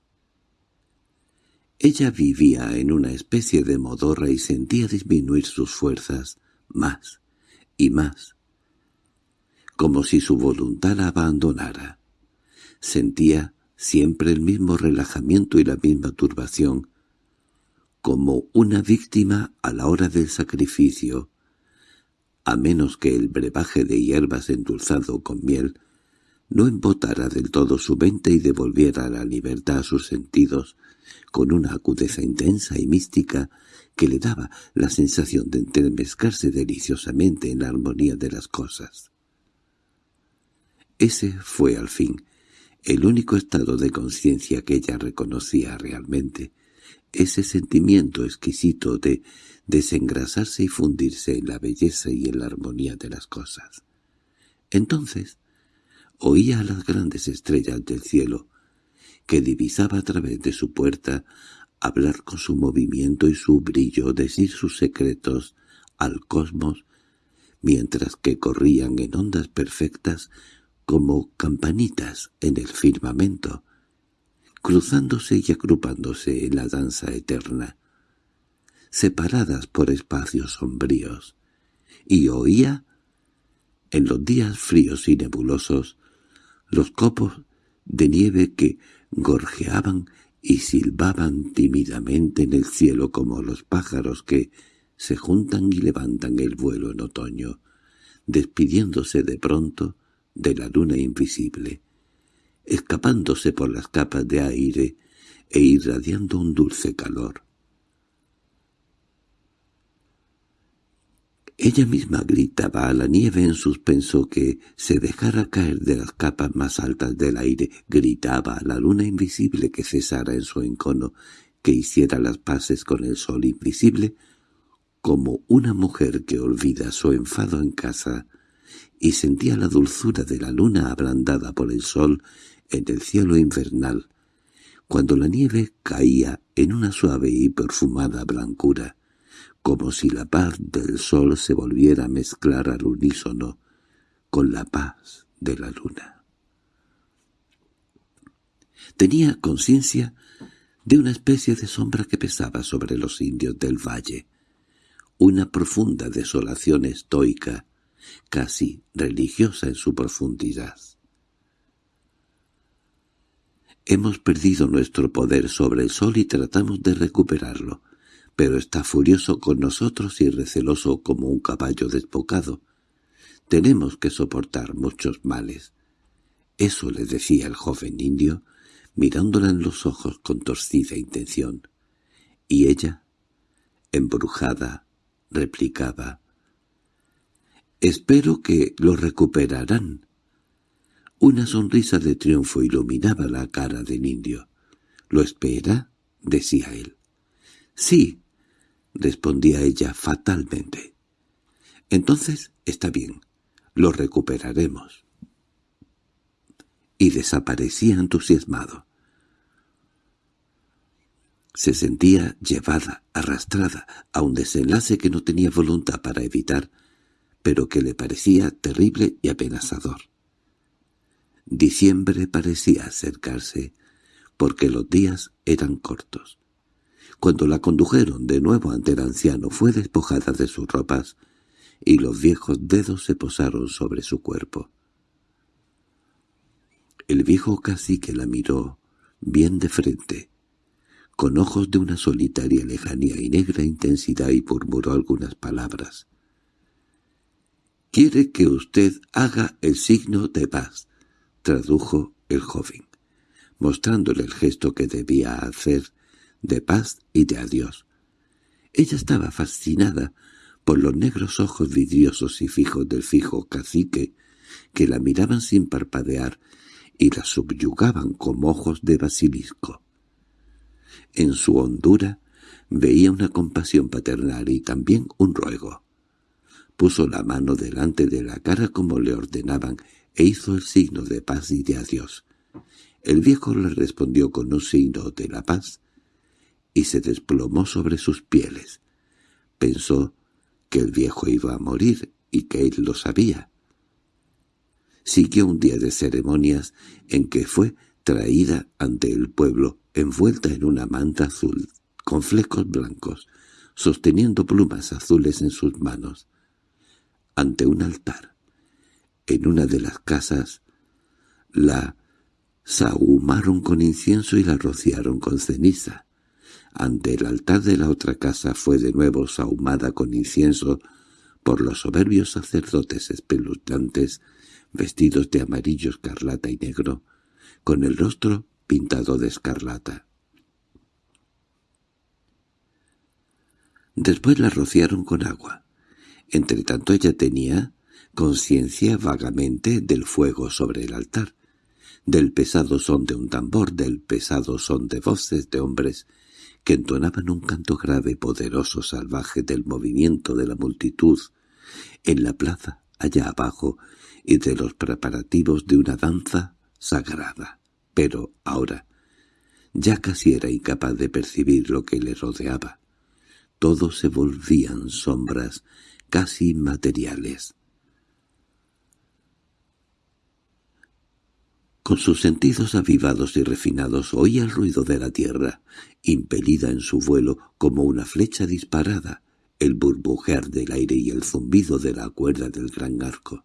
Ella vivía en una especie de modorra y sentía disminuir sus fuerzas más y más, como si su voluntad la abandonara. Sentía siempre el mismo relajamiento y la misma turbación, como una víctima a la hora del sacrificio, a menos que el brebaje de hierbas endulzado con miel no embotara del todo su mente y devolviera la libertad a sus sentidos con una agudeza intensa y mística que le daba la sensación de entremezclarse deliciosamente en la armonía de las cosas. Ese fue, al fin, el único estado de conciencia que ella reconocía realmente, ese sentimiento exquisito de desengrasarse y fundirse en la belleza y en la armonía de las cosas. Entonces oía a las grandes estrellas del cielo, que divisaba a través de su puerta, hablar con su movimiento y su brillo, decir sus secretos al cosmos, mientras que corrían en ondas perfectas como campanitas en el firmamento, cruzándose y agrupándose en la danza eterna, separadas por espacios sombríos, y oía, en los días fríos y nebulosos, los copos de nieve que gorjeaban y silbaban tímidamente en el cielo como los pájaros que se juntan y levantan el vuelo en otoño, despidiéndose de pronto de la luna invisible, escapándose por las capas de aire e irradiando un dulce calor. Ella misma gritaba a la nieve en suspenso que se dejara caer de las capas más altas del aire, gritaba a la luna invisible que cesara en su encono, que hiciera las paces con el sol invisible, como una mujer que olvida su enfado en casa y sentía la dulzura de la luna ablandada por el sol en el cielo invernal, cuando la nieve caía en una suave y perfumada blancura, como si la paz del sol se volviera a mezclar al unísono con la paz de la luna. Tenía conciencia de una especie de sombra que pesaba sobre los indios del valle, una profunda desolación estoica, casi religiosa en su profundidad. Hemos perdido nuestro poder sobre el sol y tratamos de recuperarlo, pero está furioso con nosotros y receloso como un caballo despocado. Tenemos que soportar muchos males. Eso le decía el joven indio, mirándola en los ojos con torcida intención. Y ella, embrujada, replicaba, «Espero que lo recuperarán». Una sonrisa de triunfo iluminaba la cara del indio. «¿Lo espera?» decía él. «Sí», respondía ella fatalmente. «Entonces está bien, lo recuperaremos». Y desaparecía entusiasmado. Se sentía llevada, arrastrada, a un desenlace que no tenía voluntad para evitar, pero que le parecía terrible y apenazador. Diciembre parecía acercarse, porque los días eran cortos. Cuando la condujeron de nuevo ante el anciano fue despojada de sus ropas, y los viejos dedos se posaron sobre su cuerpo. El viejo cacique la miró bien de frente, con ojos de una solitaria lejanía y negra intensidad y murmuró algunas palabras. «Quiere que usted haga el signo de paz», tradujo el joven, mostrándole el gesto que debía hacer de paz y de adiós. Ella estaba fascinada por los negros ojos vidriosos y fijos del fijo cacique, que la miraban sin parpadear y la subyugaban como ojos de basilisco. En su hondura veía una compasión paternal y también un ruego. Puso la mano delante de la cara como le ordenaban e hizo el signo de paz y de adiós. El viejo le respondió con un signo de la paz y se desplomó sobre sus pieles. Pensó que el viejo iba a morir y que él lo sabía. Siguió un día de ceremonias en que fue traída ante el pueblo envuelta en una manta azul con flecos blancos, sosteniendo plumas azules en sus manos ante un altar. En una de las casas la sahumaron con incienso y la rociaron con ceniza. Ante el altar de la otra casa fue de nuevo sahumada con incienso por los soberbios sacerdotes espeluznantes vestidos de amarillo, escarlata y negro, con el rostro pintado de escarlata. Después la rociaron con agua. Entretanto ella tenía conciencia vagamente del fuego sobre el altar, del pesado son de un tambor, del pesado son de voces de hombres que entonaban un canto grave, poderoso, salvaje del movimiento de la multitud en la plaza allá abajo y de los preparativos de una danza sagrada. Pero ahora ya casi era incapaz de percibir lo que le rodeaba. Todo se volvían sombras casi inmateriales. Con sus sentidos avivados y refinados oía el ruido de la tierra, impelida en su vuelo como una flecha disparada, el burbujear del aire y el zumbido de la cuerda del gran arco.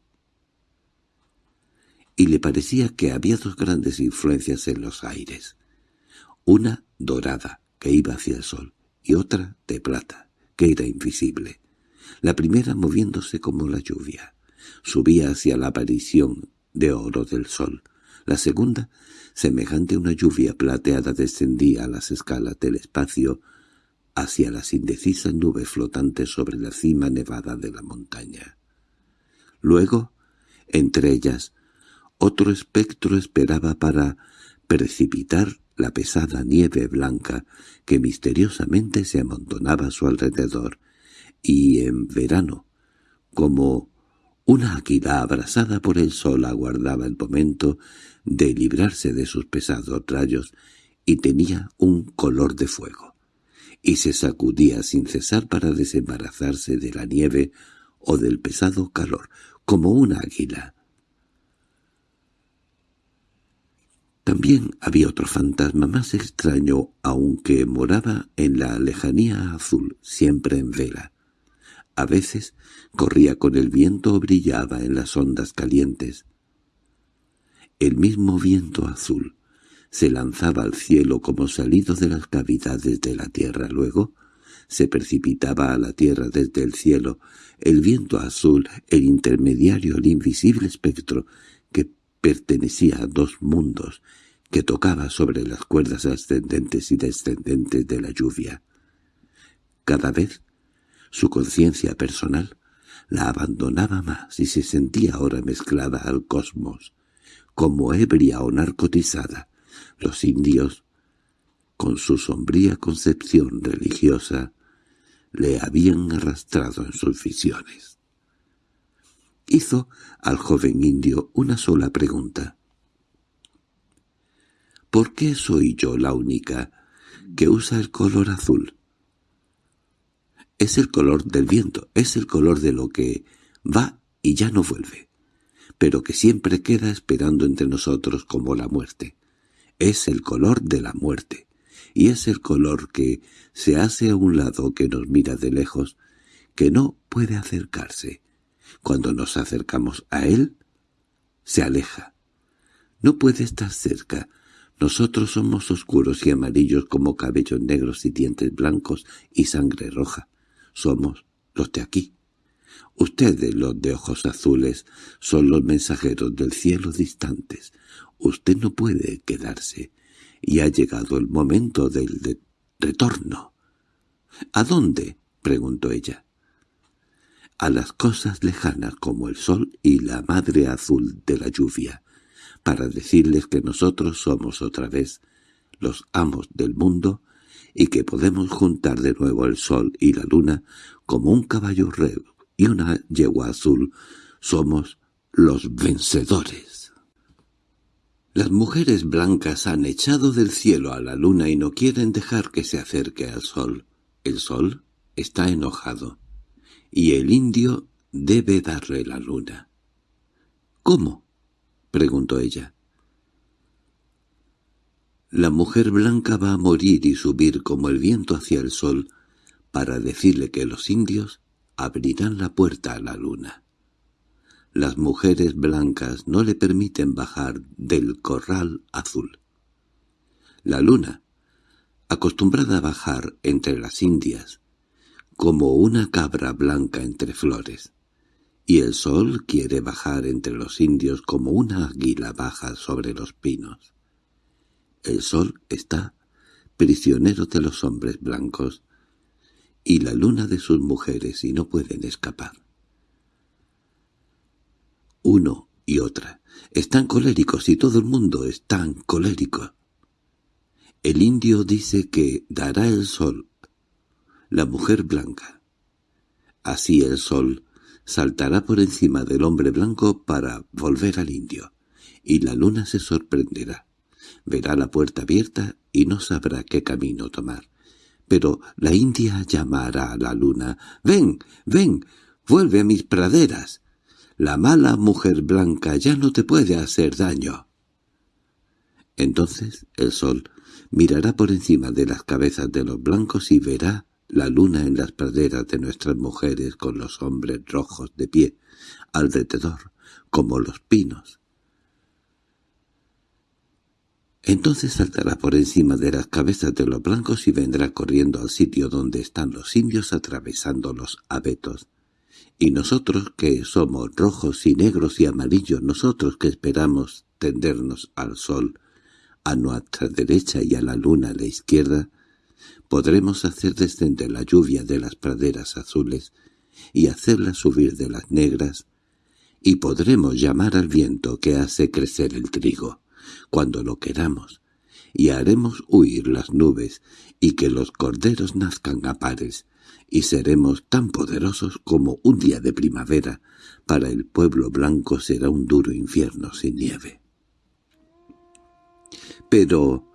Y le parecía que había dos grandes influencias en los aires, una dorada, que iba hacia el sol, y otra de plata, que era invisible. La primera moviéndose como la lluvia, subía hacia la aparición de oro del sol, la segunda, semejante a una lluvia plateada, descendía a las escalas del espacio hacia las indecisas nubes flotantes sobre la cima nevada de la montaña. Luego, entre ellas, otro espectro esperaba para precipitar la pesada nieve blanca que misteriosamente se amontonaba a su alrededor, y en verano, como una águila abrasada por el sol aguardaba el momento de librarse de sus pesados rayos y tenía un color de fuego, y se sacudía sin cesar para desembarazarse de la nieve o del pesado calor, como una águila. También había otro fantasma más extraño, aunque moraba en la lejanía azul, siempre en vela. A veces corría con el viento o brillaba en las ondas calientes. El mismo viento azul se lanzaba al cielo como salido de las cavidades de la tierra. Luego se precipitaba a la tierra desde el cielo. El viento azul, el intermediario, el invisible espectro, que pertenecía a dos mundos, que tocaba sobre las cuerdas ascendentes y descendentes de la lluvia. Cada vez su conciencia personal la abandonaba más y se sentía ahora mezclada al cosmos, como ebria o narcotizada. Los indios, con su sombría concepción religiosa, le habían arrastrado en sus visiones. Hizo al joven indio una sola pregunta. ¿Por qué soy yo la única que usa el color azul? Es el color del viento, es el color de lo que va y ya no vuelve, pero que siempre queda esperando entre nosotros como la muerte. Es el color de la muerte, y es el color que se hace a un lado que nos mira de lejos, que no puede acercarse. Cuando nos acercamos a él, se aleja. No puede estar cerca. Nosotros somos oscuros y amarillos como cabellos negros y dientes blancos y sangre roja somos los de aquí. Ustedes, los de ojos azules, son los mensajeros del cielo distantes. Usted no puede quedarse, y ha llegado el momento del retorno. —¿A dónde? —preguntó ella. —A las cosas lejanas como el sol y la madre azul de la lluvia, para decirles que nosotros somos otra vez los amos del mundo y que podemos juntar de nuevo el sol y la luna como un caballo rey y una yegua azul, somos los vencedores. Las mujeres blancas han echado del cielo a la luna y no quieren dejar que se acerque al sol. El sol está enojado, y el indio debe darle la luna. —¿Cómo? —preguntó ella. La mujer blanca va a morir y subir como el viento hacia el sol para decirle que los indios abrirán la puerta a la luna. las mujeres blancas no le permiten bajar del corral azul. La luna, acostumbrada a bajar entre las indias, como una cabra blanca entre flores, y el sol quiere bajar entre los indios como una águila baja sobre los pinos. El sol está prisionero de los hombres blancos, y la luna de sus mujeres y no pueden escapar. Uno y otra están coléricos y todo el mundo está colérico. El indio dice que dará el sol, la mujer blanca. Así el sol saltará por encima del hombre blanco para volver al indio, y la luna se sorprenderá. Verá la puerta abierta y no sabrá qué camino tomar. Pero la india llamará a la luna, «¡Ven, ven, vuelve a mis praderas! La mala mujer blanca ya no te puede hacer daño». Entonces el sol mirará por encima de las cabezas de los blancos y verá la luna en las praderas de nuestras mujeres con los hombres rojos de pie, alrededor, como los pinos. Entonces saltará por encima de las cabezas de los blancos y vendrá corriendo al sitio donde están los indios atravesando los abetos. Y nosotros que somos rojos y negros y amarillos, nosotros que esperamos tendernos al sol, a nuestra derecha y a la luna a la izquierda, podremos hacer descender la lluvia de las praderas azules y hacerla subir de las negras, y podremos llamar al viento que hace crecer el trigo, cuando lo queramos, y haremos huir las nubes y que los corderos nazcan a pares, y seremos tan poderosos como un día de primavera, para el pueblo blanco será un duro infierno sin nieve. —Pero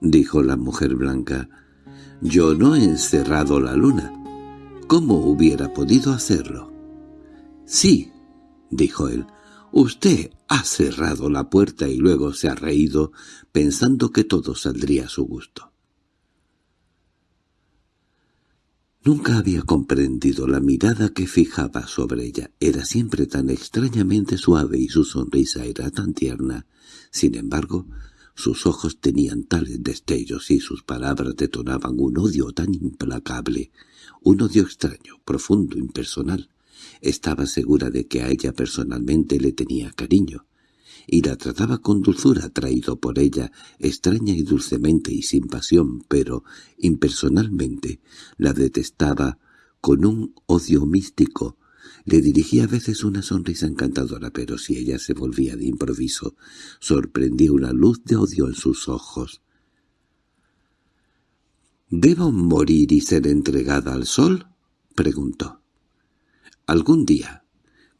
—dijo la mujer blanca—, yo no he encerrado la luna. ¿Cómo hubiera podido hacerlo? —Sí —dijo él—, usted ha cerrado la puerta y luego se ha reído pensando que todo saldría a su gusto. Nunca había comprendido la mirada que fijaba sobre ella. Era siempre tan extrañamente suave y su sonrisa era tan tierna. Sin embargo, sus ojos tenían tales destellos y sus palabras detonaban un odio tan implacable, un odio extraño, profundo, impersonal. Estaba segura de que a ella personalmente le tenía cariño, y la trataba con dulzura atraído por ella, extraña y dulcemente y sin pasión, pero impersonalmente la detestaba con un odio místico, le dirigía a veces una sonrisa encantadora, pero si ella se volvía de improviso, sorprendía una luz de odio en sus ojos. —¿Debo morir y ser entregada al sol? —preguntó. —Algún día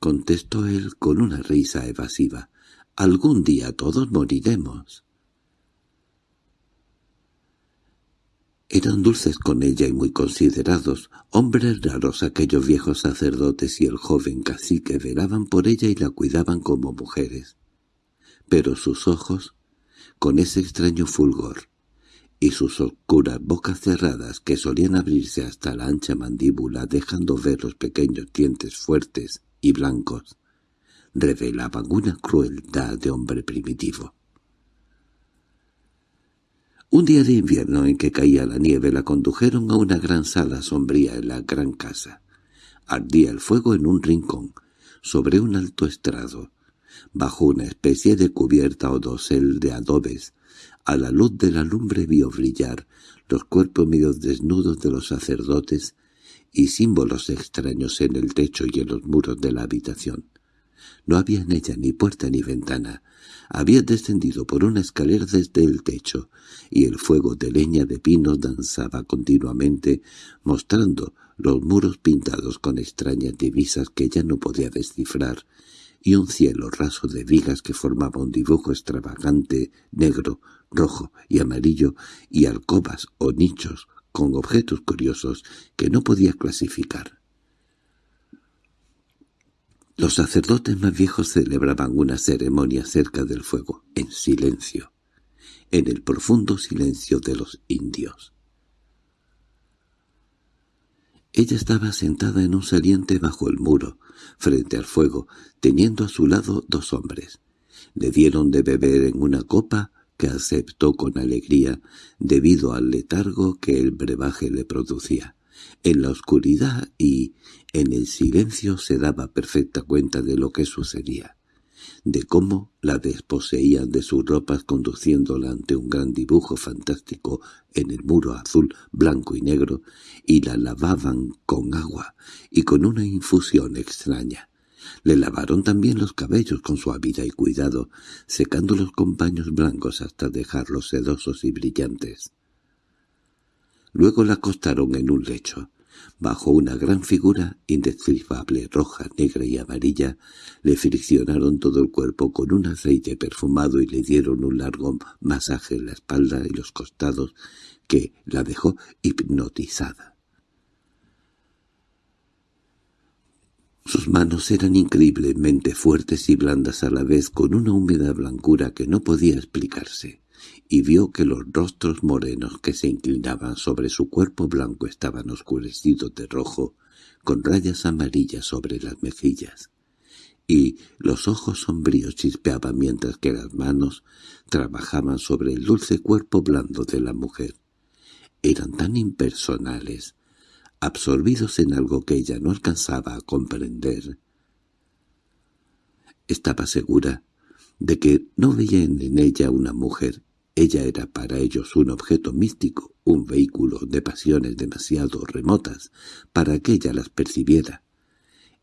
—contestó él con una risa evasiva—, algún día todos moriremos. Eran dulces con ella y muy considerados, hombres raros aquellos viejos sacerdotes y el joven cacique velaban por ella y la cuidaban como mujeres. Pero sus ojos, con ese extraño fulgor, y sus oscuras bocas cerradas que solían abrirse hasta la ancha mandíbula dejando ver los pequeños dientes fuertes y blancos, revelaban una crueldad de hombre primitivo. Un día de invierno en que caía la nieve la condujeron a una gran sala sombría en la gran casa. Ardía el fuego en un rincón, sobre un alto estrado, bajo una especie de cubierta o dosel de adobes. A la luz de la lumbre vio brillar los cuerpos medio desnudos de los sacerdotes y símbolos extraños en el techo y en los muros de la habitación. No había en ella ni puerta ni ventana, había descendido por una escalera desde el techo, y el fuego de leña de pinos danzaba continuamente, mostrando los muros pintados con extrañas divisas que ya no podía descifrar, y un cielo raso de vigas que formaba un dibujo extravagante, negro, rojo y amarillo, y alcobas o nichos con objetos curiosos que no podía clasificar. Los sacerdotes más viejos celebraban una ceremonia cerca del fuego, en silencio, en el profundo silencio de los indios. Ella estaba sentada en un saliente bajo el muro, frente al fuego, teniendo a su lado dos hombres. Le dieron de beber en una copa que aceptó con alegría debido al letargo que el brebaje le producía. En la oscuridad y en el silencio se daba perfecta cuenta de lo que sucedía de cómo la desposeían de sus ropas conduciéndola ante un gran dibujo fantástico en el muro azul, blanco y negro, y la lavaban con agua y con una infusión extraña. Le lavaron también los cabellos con suavidad y cuidado, secando los con paños blancos hasta dejarlos sedosos y brillantes. Luego la acostaron en un lecho. Bajo una gran figura indescifrable, roja, negra y amarilla, le friccionaron todo el cuerpo con un aceite perfumado y le dieron un largo masaje en la espalda y los costados que la dejó hipnotizada. Sus manos eran increíblemente fuertes y blandas a la vez con una húmeda blancura que no podía explicarse y vio que los rostros morenos que se inclinaban sobre su cuerpo blanco estaban oscurecidos de rojo, con rayas amarillas sobre las mejillas, y los ojos sombríos chispeaban mientras que las manos trabajaban sobre el dulce cuerpo blando de la mujer. Eran tan impersonales, absorbidos en algo que ella no alcanzaba a comprender. Estaba segura de que no veía en ella una mujer, ella era para ellos un objeto místico, un vehículo de pasiones demasiado remotas para que ella las percibiera.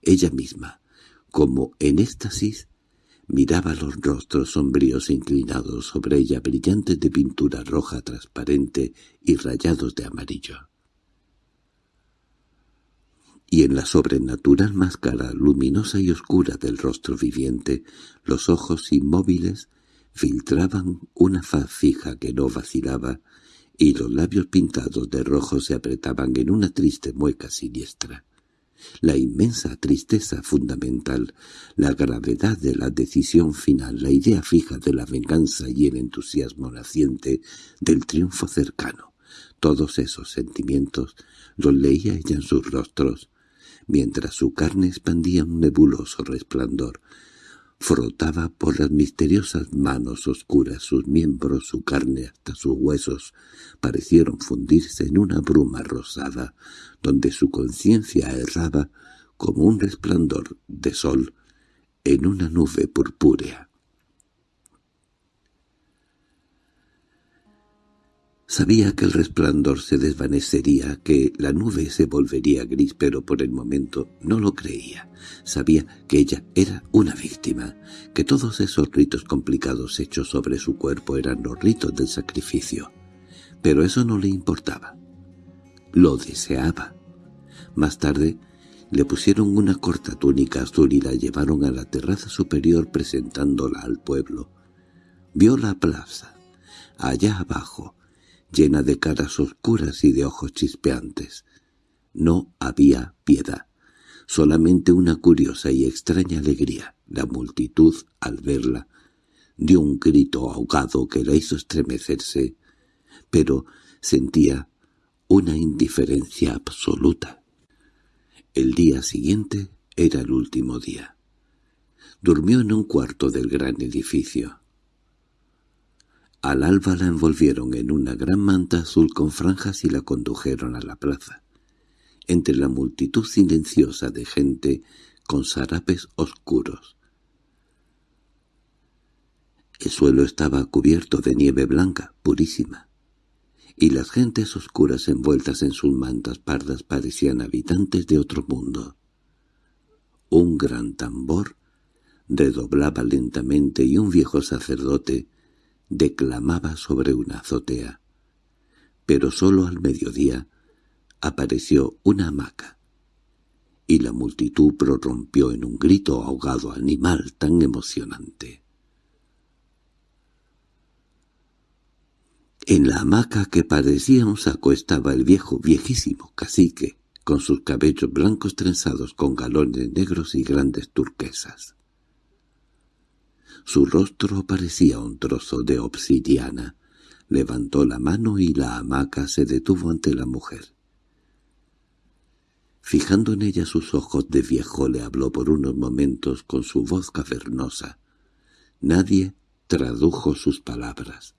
Ella misma, como en éxtasis, miraba los rostros sombríos inclinados sobre ella brillantes de pintura roja transparente y rayados de amarillo. Y en la sobrenatural máscara luminosa y oscura del rostro viviente, los ojos inmóviles filtraban una faz fija que no vacilaba, y los labios pintados de rojo se apretaban en una triste mueca siniestra. La inmensa tristeza fundamental, la gravedad de la decisión final, la idea fija de la venganza y el entusiasmo naciente del triunfo cercano, todos esos sentimientos los leía ella en sus rostros, mientras su carne expandía un nebuloso resplandor, Frotaba por las misteriosas manos oscuras sus miembros, su carne hasta sus huesos, parecieron fundirse en una bruma rosada, donde su conciencia erraba como un resplandor de sol en una nube purpúrea. Sabía que el resplandor se desvanecería, que la nube se volvería gris, pero por el momento no lo creía. Sabía que ella era una víctima, que todos esos ritos complicados hechos sobre su cuerpo eran los ritos del sacrificio. Pero eso no le importaba. Lo deseaba. Más tarde le pusieron una corta túnica azul y la llevaron a la terraza superior presentándola al pueblo. Vio la plaza. Allá abajo, llena de caras oscuras y de ojos chispeantes. No había piedad, solamente una curiosa y extraña alegría. La multitud, al verla, dio un grito ahogado que la hizo estremecerse, pero sentía una indiferencia absoluta. El día siguiente era el último día. Durmió en un cuarto del gran edificio. Al alba la envolvieron en una gran manta azul con franjas y la condujeron a la plaza. Entre la multitud silenciosa de gente con sarapes oscuros. El suelo estaba cubierto de nieve blanca, purísima, y las gentes oscuras envueltas en sus mantas pardas parecían habitantes de otro mundo. Un gran tambor redoblaba lentamente y un viejo sacerdote declamaba sobre una azotea. Pero sólo al mediodía apareció una hamaca, y la multitud prorrumpió en un grito ahogado animal tan emocionante. En la hamaca que parecía un saco estaba el viejo, viejísimo cacique, con sus cabellos blancos trenzados con galones negros y grandes turquesas. Su rostro parecía un trozo de obsidiana. Levantó la mano y la hamaca se detuvo ante la mujer. Fijando en ella sus ojos de viejo le habló por unos momentos con su voz cavernosa. Nadie tradujo sus palabras.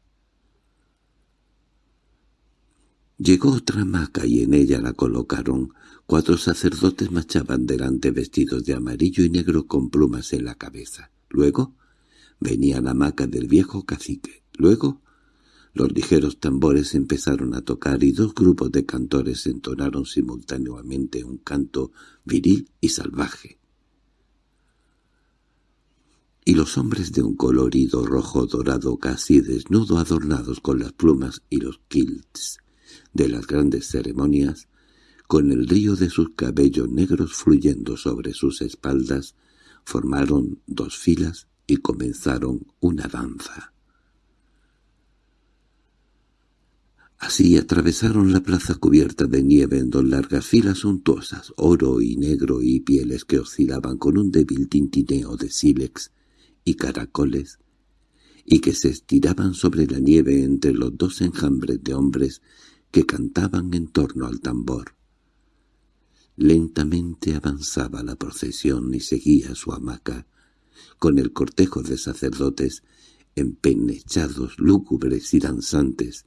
Llegó otra hamaca y en ella la colocaron. Cuatro sacerdotes marchaban delante vestidos de amarillo y negro con plumas en la cabeza. Luego venía la hamaca del viejo cacique. Luego los ligeros tambores empezaron a tocar y dos grupos de cantores entonaron simultáneamente un canto viril y salvaje y los hombres de un colorido rojo dorado casi desnudo adornados con las plumas y los kilts de las grandes ceremonias, con el río de sus cabellos negros fluyendo sobre sus espaldas, formaron dos filas y comenzaron una danza. Así atravesaron la plaza cubierta de nieve en dos largas filas suntuosas, oro y negro y pieles que oscilaban con un débil tintineo de sílex, y caracoles, y que se estiraban sobre la nieve entre los dos enjambres de hombres que cantaban en torno al tambor. Lentamente avanzaba la procesión y seguía su hamaca, con el cortejo de sacerdotes empenechados, lúgubres y danzantes.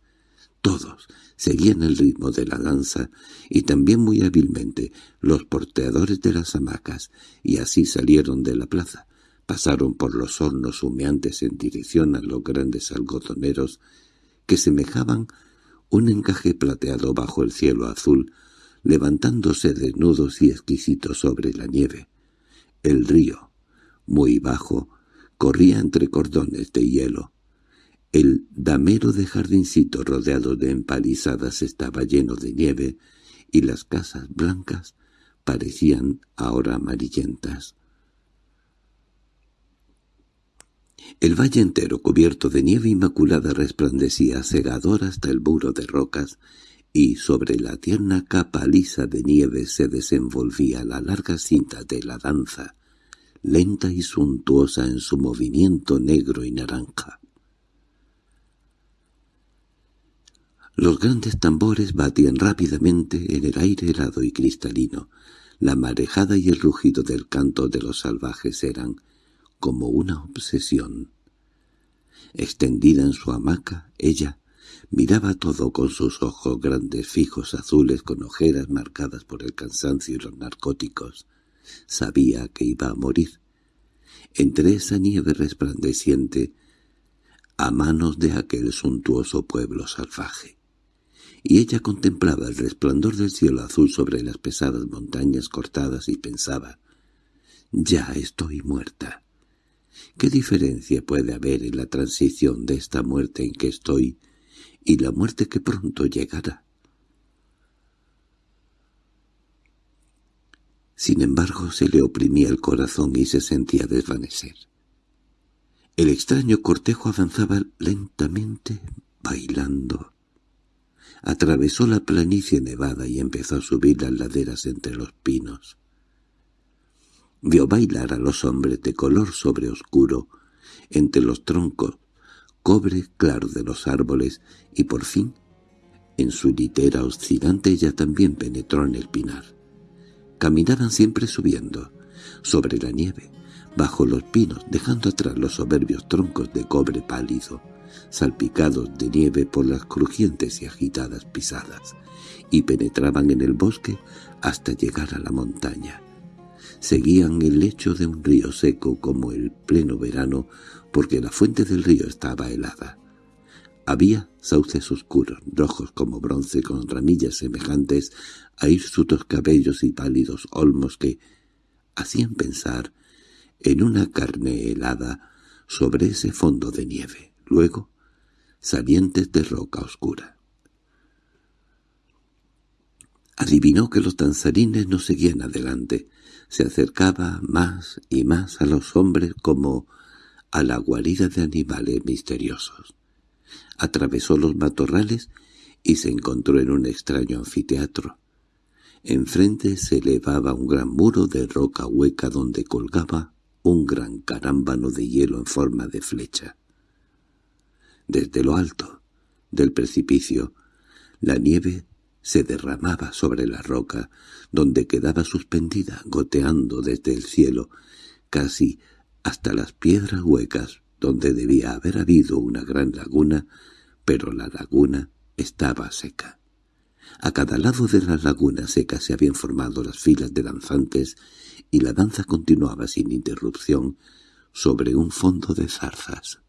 Todos seguían el ritmo de la danza y también muy hábilmente los porteadores de las hamacas, y así salieron de la plaza, Pasaron por los hornos humeantes en dirección a los grandes algodoneros que semejaban un encaje plateado bajo el cielo azul, levantándose desnudos y exquisitos sobre la nieve. El río, muy bajo, corría entre cordones de hielo. El damero de jardincito rodeado de empalizadas estaba lleno de nieve, y las casas blancas parecían ahora amarillentas. El valle entero, cubierto de nieve inmaculada, resplandecía cegador hasta el muro de rocas, y sobre la tierna capa lisa de nieve se desenvolvía la larga cinta de la danza, lenta y suntuosa en su movimiento negro y naranja. Los grandes tambores batían rápidamente en el aire helado y cristalino. La marejada y el rugido del canto de los salvajes eran como una obsesión. Extendida en su hamaca, ella miraba todo con sus ojos grandes fijos azules con ojeras marcadas por el cansancio y los narcóticos. Sabía que iba a morir. Entre esa nieve resplandeciente, a manos de aquel suntuoso pueblo salvaje. Y ella contemplaba el resplandor del cielo azul sobre las pesadas montañas cortadas y pensaba, «Ya estoy muerta». ¿Qué diferencia puede haber en la transición de esta muerte en que estoy y la muerte que pronto llegará? Sin embargo, se le oprimía el corazón y se sentía desvanecer. El extraño cortejo avanzaba lentamente, bailando. Atravesó la planicie nevada y empezó a subir las laderas entre los pinos. Vio bailar a los hombres de color sobre oscuro, entre los troncos, cobre claro de los árboles, y por fin, en su litera oscilante ella también penetró en el pinar. Caminaban siempre subiendo, sobre la nieve, bajo los pinos, dejando atrás los soberbios troncos de cobre pálido, salpicados de nieve por las crujientes y agitadas pisadas, y penetraban en el bosque hasta llegar a la montaña seguían el lecho de un río seco como el pleno verano, porque la fuente del río estaba helada. Había sauces oscuros, rojos como bronce, con ramillas semejantes a hirsutos cabellos y pálidos olmos que hacían pensar en una carne helada sobre ese fondo de nieve. Luego, salientes de roca oscura. Adivinó que los danzarines no seguían adelante, se acercaba más y más a los hombres como a la guarida de animales misteriosos. Atravesó los matorrales y se encontró en un extraño anfiteatro. Enfrente se elevaba un gran muro de roca hueca donde colgaba un gran carámbano de hielo en forma de flecha. Desde lo alto del precipicio, la nieve se derramaba sobre la roca, donde quedaba suspendida, goteando desde el cielo, casi hasta las piedras huecas, donde debía haber habido una gran laguna, pero la laguna estaba seca. A cada lado de la laguna seca se habían formado las filas de danzantes y la danza continuaba sin interrupción sobre un fondo de zarzas.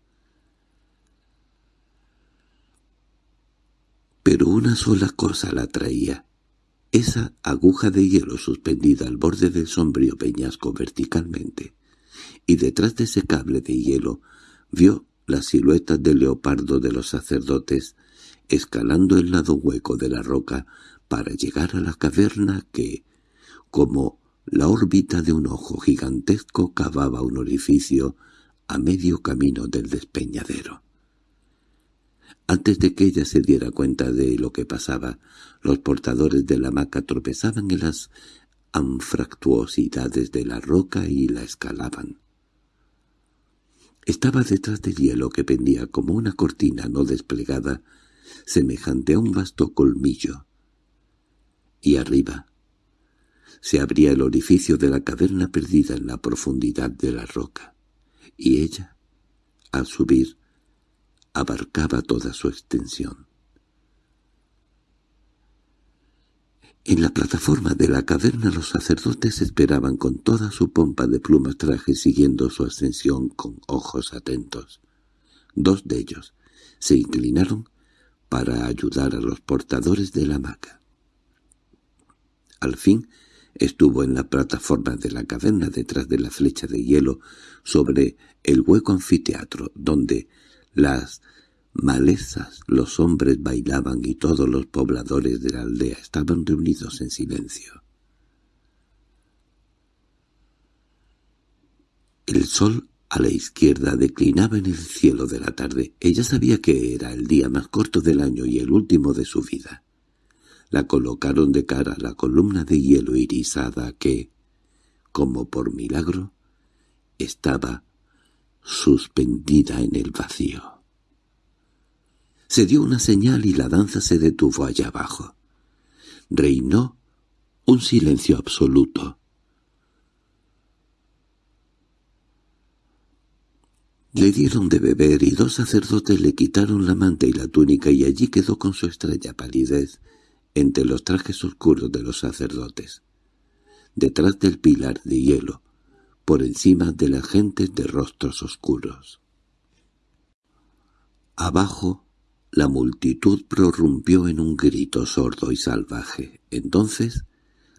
Pero una sola cosa la atraía, esa aguja de hielo suspendida al borde del sombrío peñasco verticalmente, y detrás de ese cable de hielo vio la silueta del leopardo de los sacerdotes escalando el lado hueco de la roca para llegar a la caverna que, como la órbita de un ojo gigantesco, cavaba un orificio a medio camino del despeñadero. Antes de que ella se diera cuenta de lo que pasaba, los portadores de la hamaca tropezaban en las anfractuosidades de la roca y la escalaban. Estaba detrás del hielo que pendía como una cortina no desplegada, semejante a un vasto colmillo. Y arriba se abría el orificio de la caverna perdida en la profundidad de la roca, y ella, al subir, abarcaba toda su extensión. En la plataforma de la caverna los sacerdotes esperaban con toda su pompa de plumas trajes siguiendo su ascensión con ojos atentos. Dos de ellos se inclinaron para ayudar a los portadores de la hamaca. Al fin estuvo en la plataforma de la caverna detrás de la flecha de hielo sobre el hueco anfiteatro, donde las malezas, los hombres bailaban y todos los pobladores de la aldea estaban reunidos en silencio. El sol a la izquierda declinaba en el cielo de la tarde. Ella sabía que era el día más corto del año y el último de su vida. La colocaron de cara a la columna de hielo irisada que, como por milagro, estaba suspendida en el vacío. Se dio una señal y la danza se detuvo allá abajo. Reinó un silencio absoluto. Le dieron de beber y dos sacerdotes le quitaron la manta y la túnica y allí quedó con su extraña palidez entre los trajes oscuros de los sacerdotes. Detrás del pilar de hielo, por encima de las gentes de rostros oscuros. Abajo, la multitud prorrumpió en un grito sordo y salvaje. Entonces,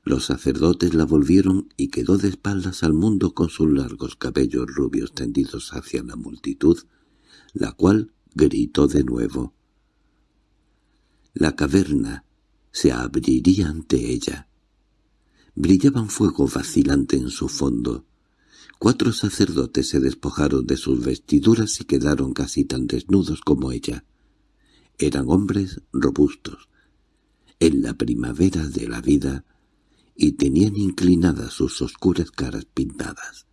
los sacerdotes la volvieron y quedó de espaldas al mundo con sus largos cabellos rubios tendidos hacia la multitud, la cual gritó de nuevo. La caverna se abriría ante ella. Brillaba un fuego vacilante en su fondo. Cuatro sacerdotes se despojaron de sus vestiduras y quedaron casi tan desnudos como ella. Eran hombres robustos. En la primavera de la vida y tenían inclinadas sus oscuras caras pintadas.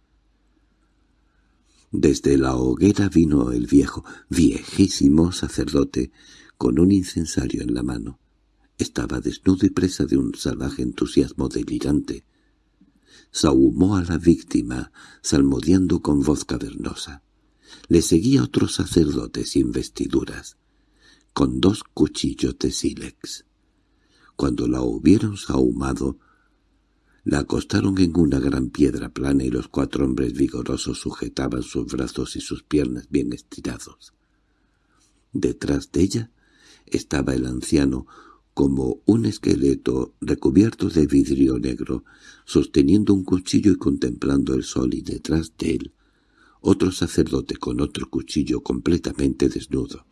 Desde la hoguera vino el viejo, viejísimo sacerdote, con un incensario en la mano. Estaba desnudo y presa de un salvaje entusiasmo delirante. Sahumó a la víctima, salmodiando con voz cavernosa. Le seguía otro sacerdote sin vestiduras, con dos cuchillos de sílex. Cuando la hubieron sahumado, la acostaron en una gran piedra plana y los cuatro hombres vigorosos sujetaban sus brazos y sus piernas bien estirados. Detrás de ella estaba el anciano, como un esqueleto recubierto de vidrio negro, sosteniendo un cuchillo y contemplando el sol y detrás de él otro sacerdote con otro cuchillo completamente desnudo.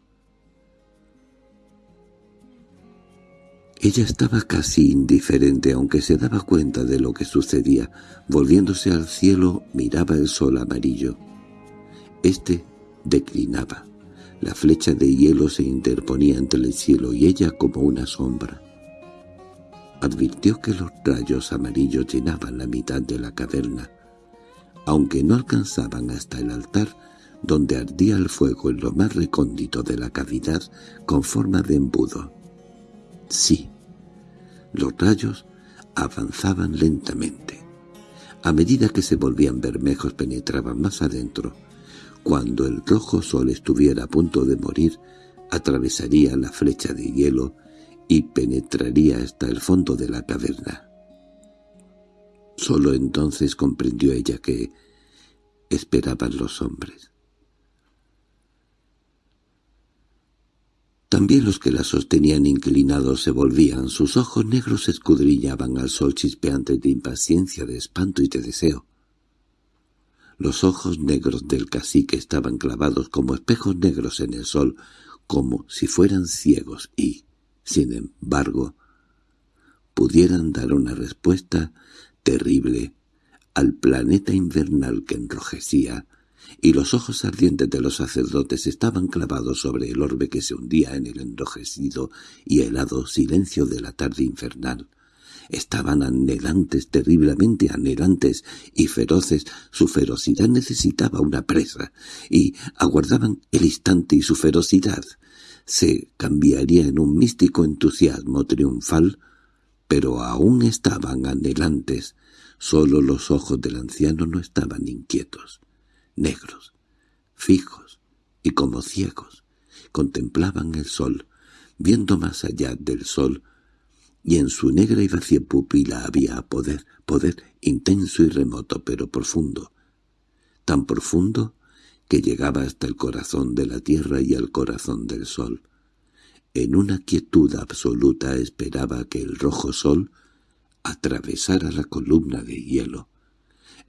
Ella estaba casi indiferente aunque se daba cuenta de lo que sucedía. Volviéndose al cielo miraba el sol amarillo. Este declinaba. La flecha de hielo se interponía entre el cielo y ella como una sombra. Advirtió que los rayos amarillos llenaban la mitad de la caverna, aunque no alcanzaban hasta el altar donde ardía el fuego en lo más recóndito de la cavidad con forma de embudo. Sí, Los rayos avanzaban lentamente. A medida que se volvían bermejos penetraban más adentro. Cuando el rojo sol estuviera a punto de morir, atravesaría la flecha de hielo y penetraría hasta el fondo de la caverna. Solo entonces comprendió ella que esperaban los hombres. También los que la sostenían inclinados se volvían, sus ojos negros escudriñaban al sol chispeantes de impaciencia, de espanto y de deseo. Los ojos negros del cacique estaban clavados como espejos negros en el sol, como si fueran ciegos y, sin embargo, pudieran dar una respuesta terrible al planeta invernal que enrojecía, y los ojos ardientes de los sacerdotes estaban clavados sobre el orbe que se hundía en el enrojecido y helado silencio de la tarde infernal. Estaban anhelantes, terriblemente anhelantes y feroces. Su ferocidad necesitaba una presa, y aguardaban el instante y su ferocidad se cambiaría en un místico entusiasmo triunfal, pero aún estaban anhelantes. Solo los ojos del anciano no estaban inquietos, negros, fijos y como ciegos. Contemplaban el sol, viendo más allá del sol, y en su negra y vacía pupila había poder, poder intenso y remoto, pero profundo. Tan profundo que llegaba hasta el corazón de la tierra y al corazón del sol. En una quietud absoluta esperaba que el rojo sol atravesara la columna de hielo.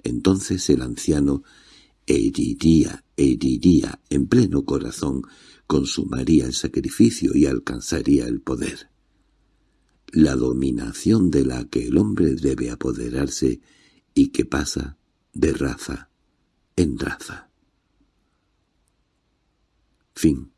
Entonces el anciano heriría, heriría en pleno corazón, consumaría el sacrificio y alcanzaría el poder. La dominación de la que el hombre debe apoderarse y que pasa de raza en raza. Fin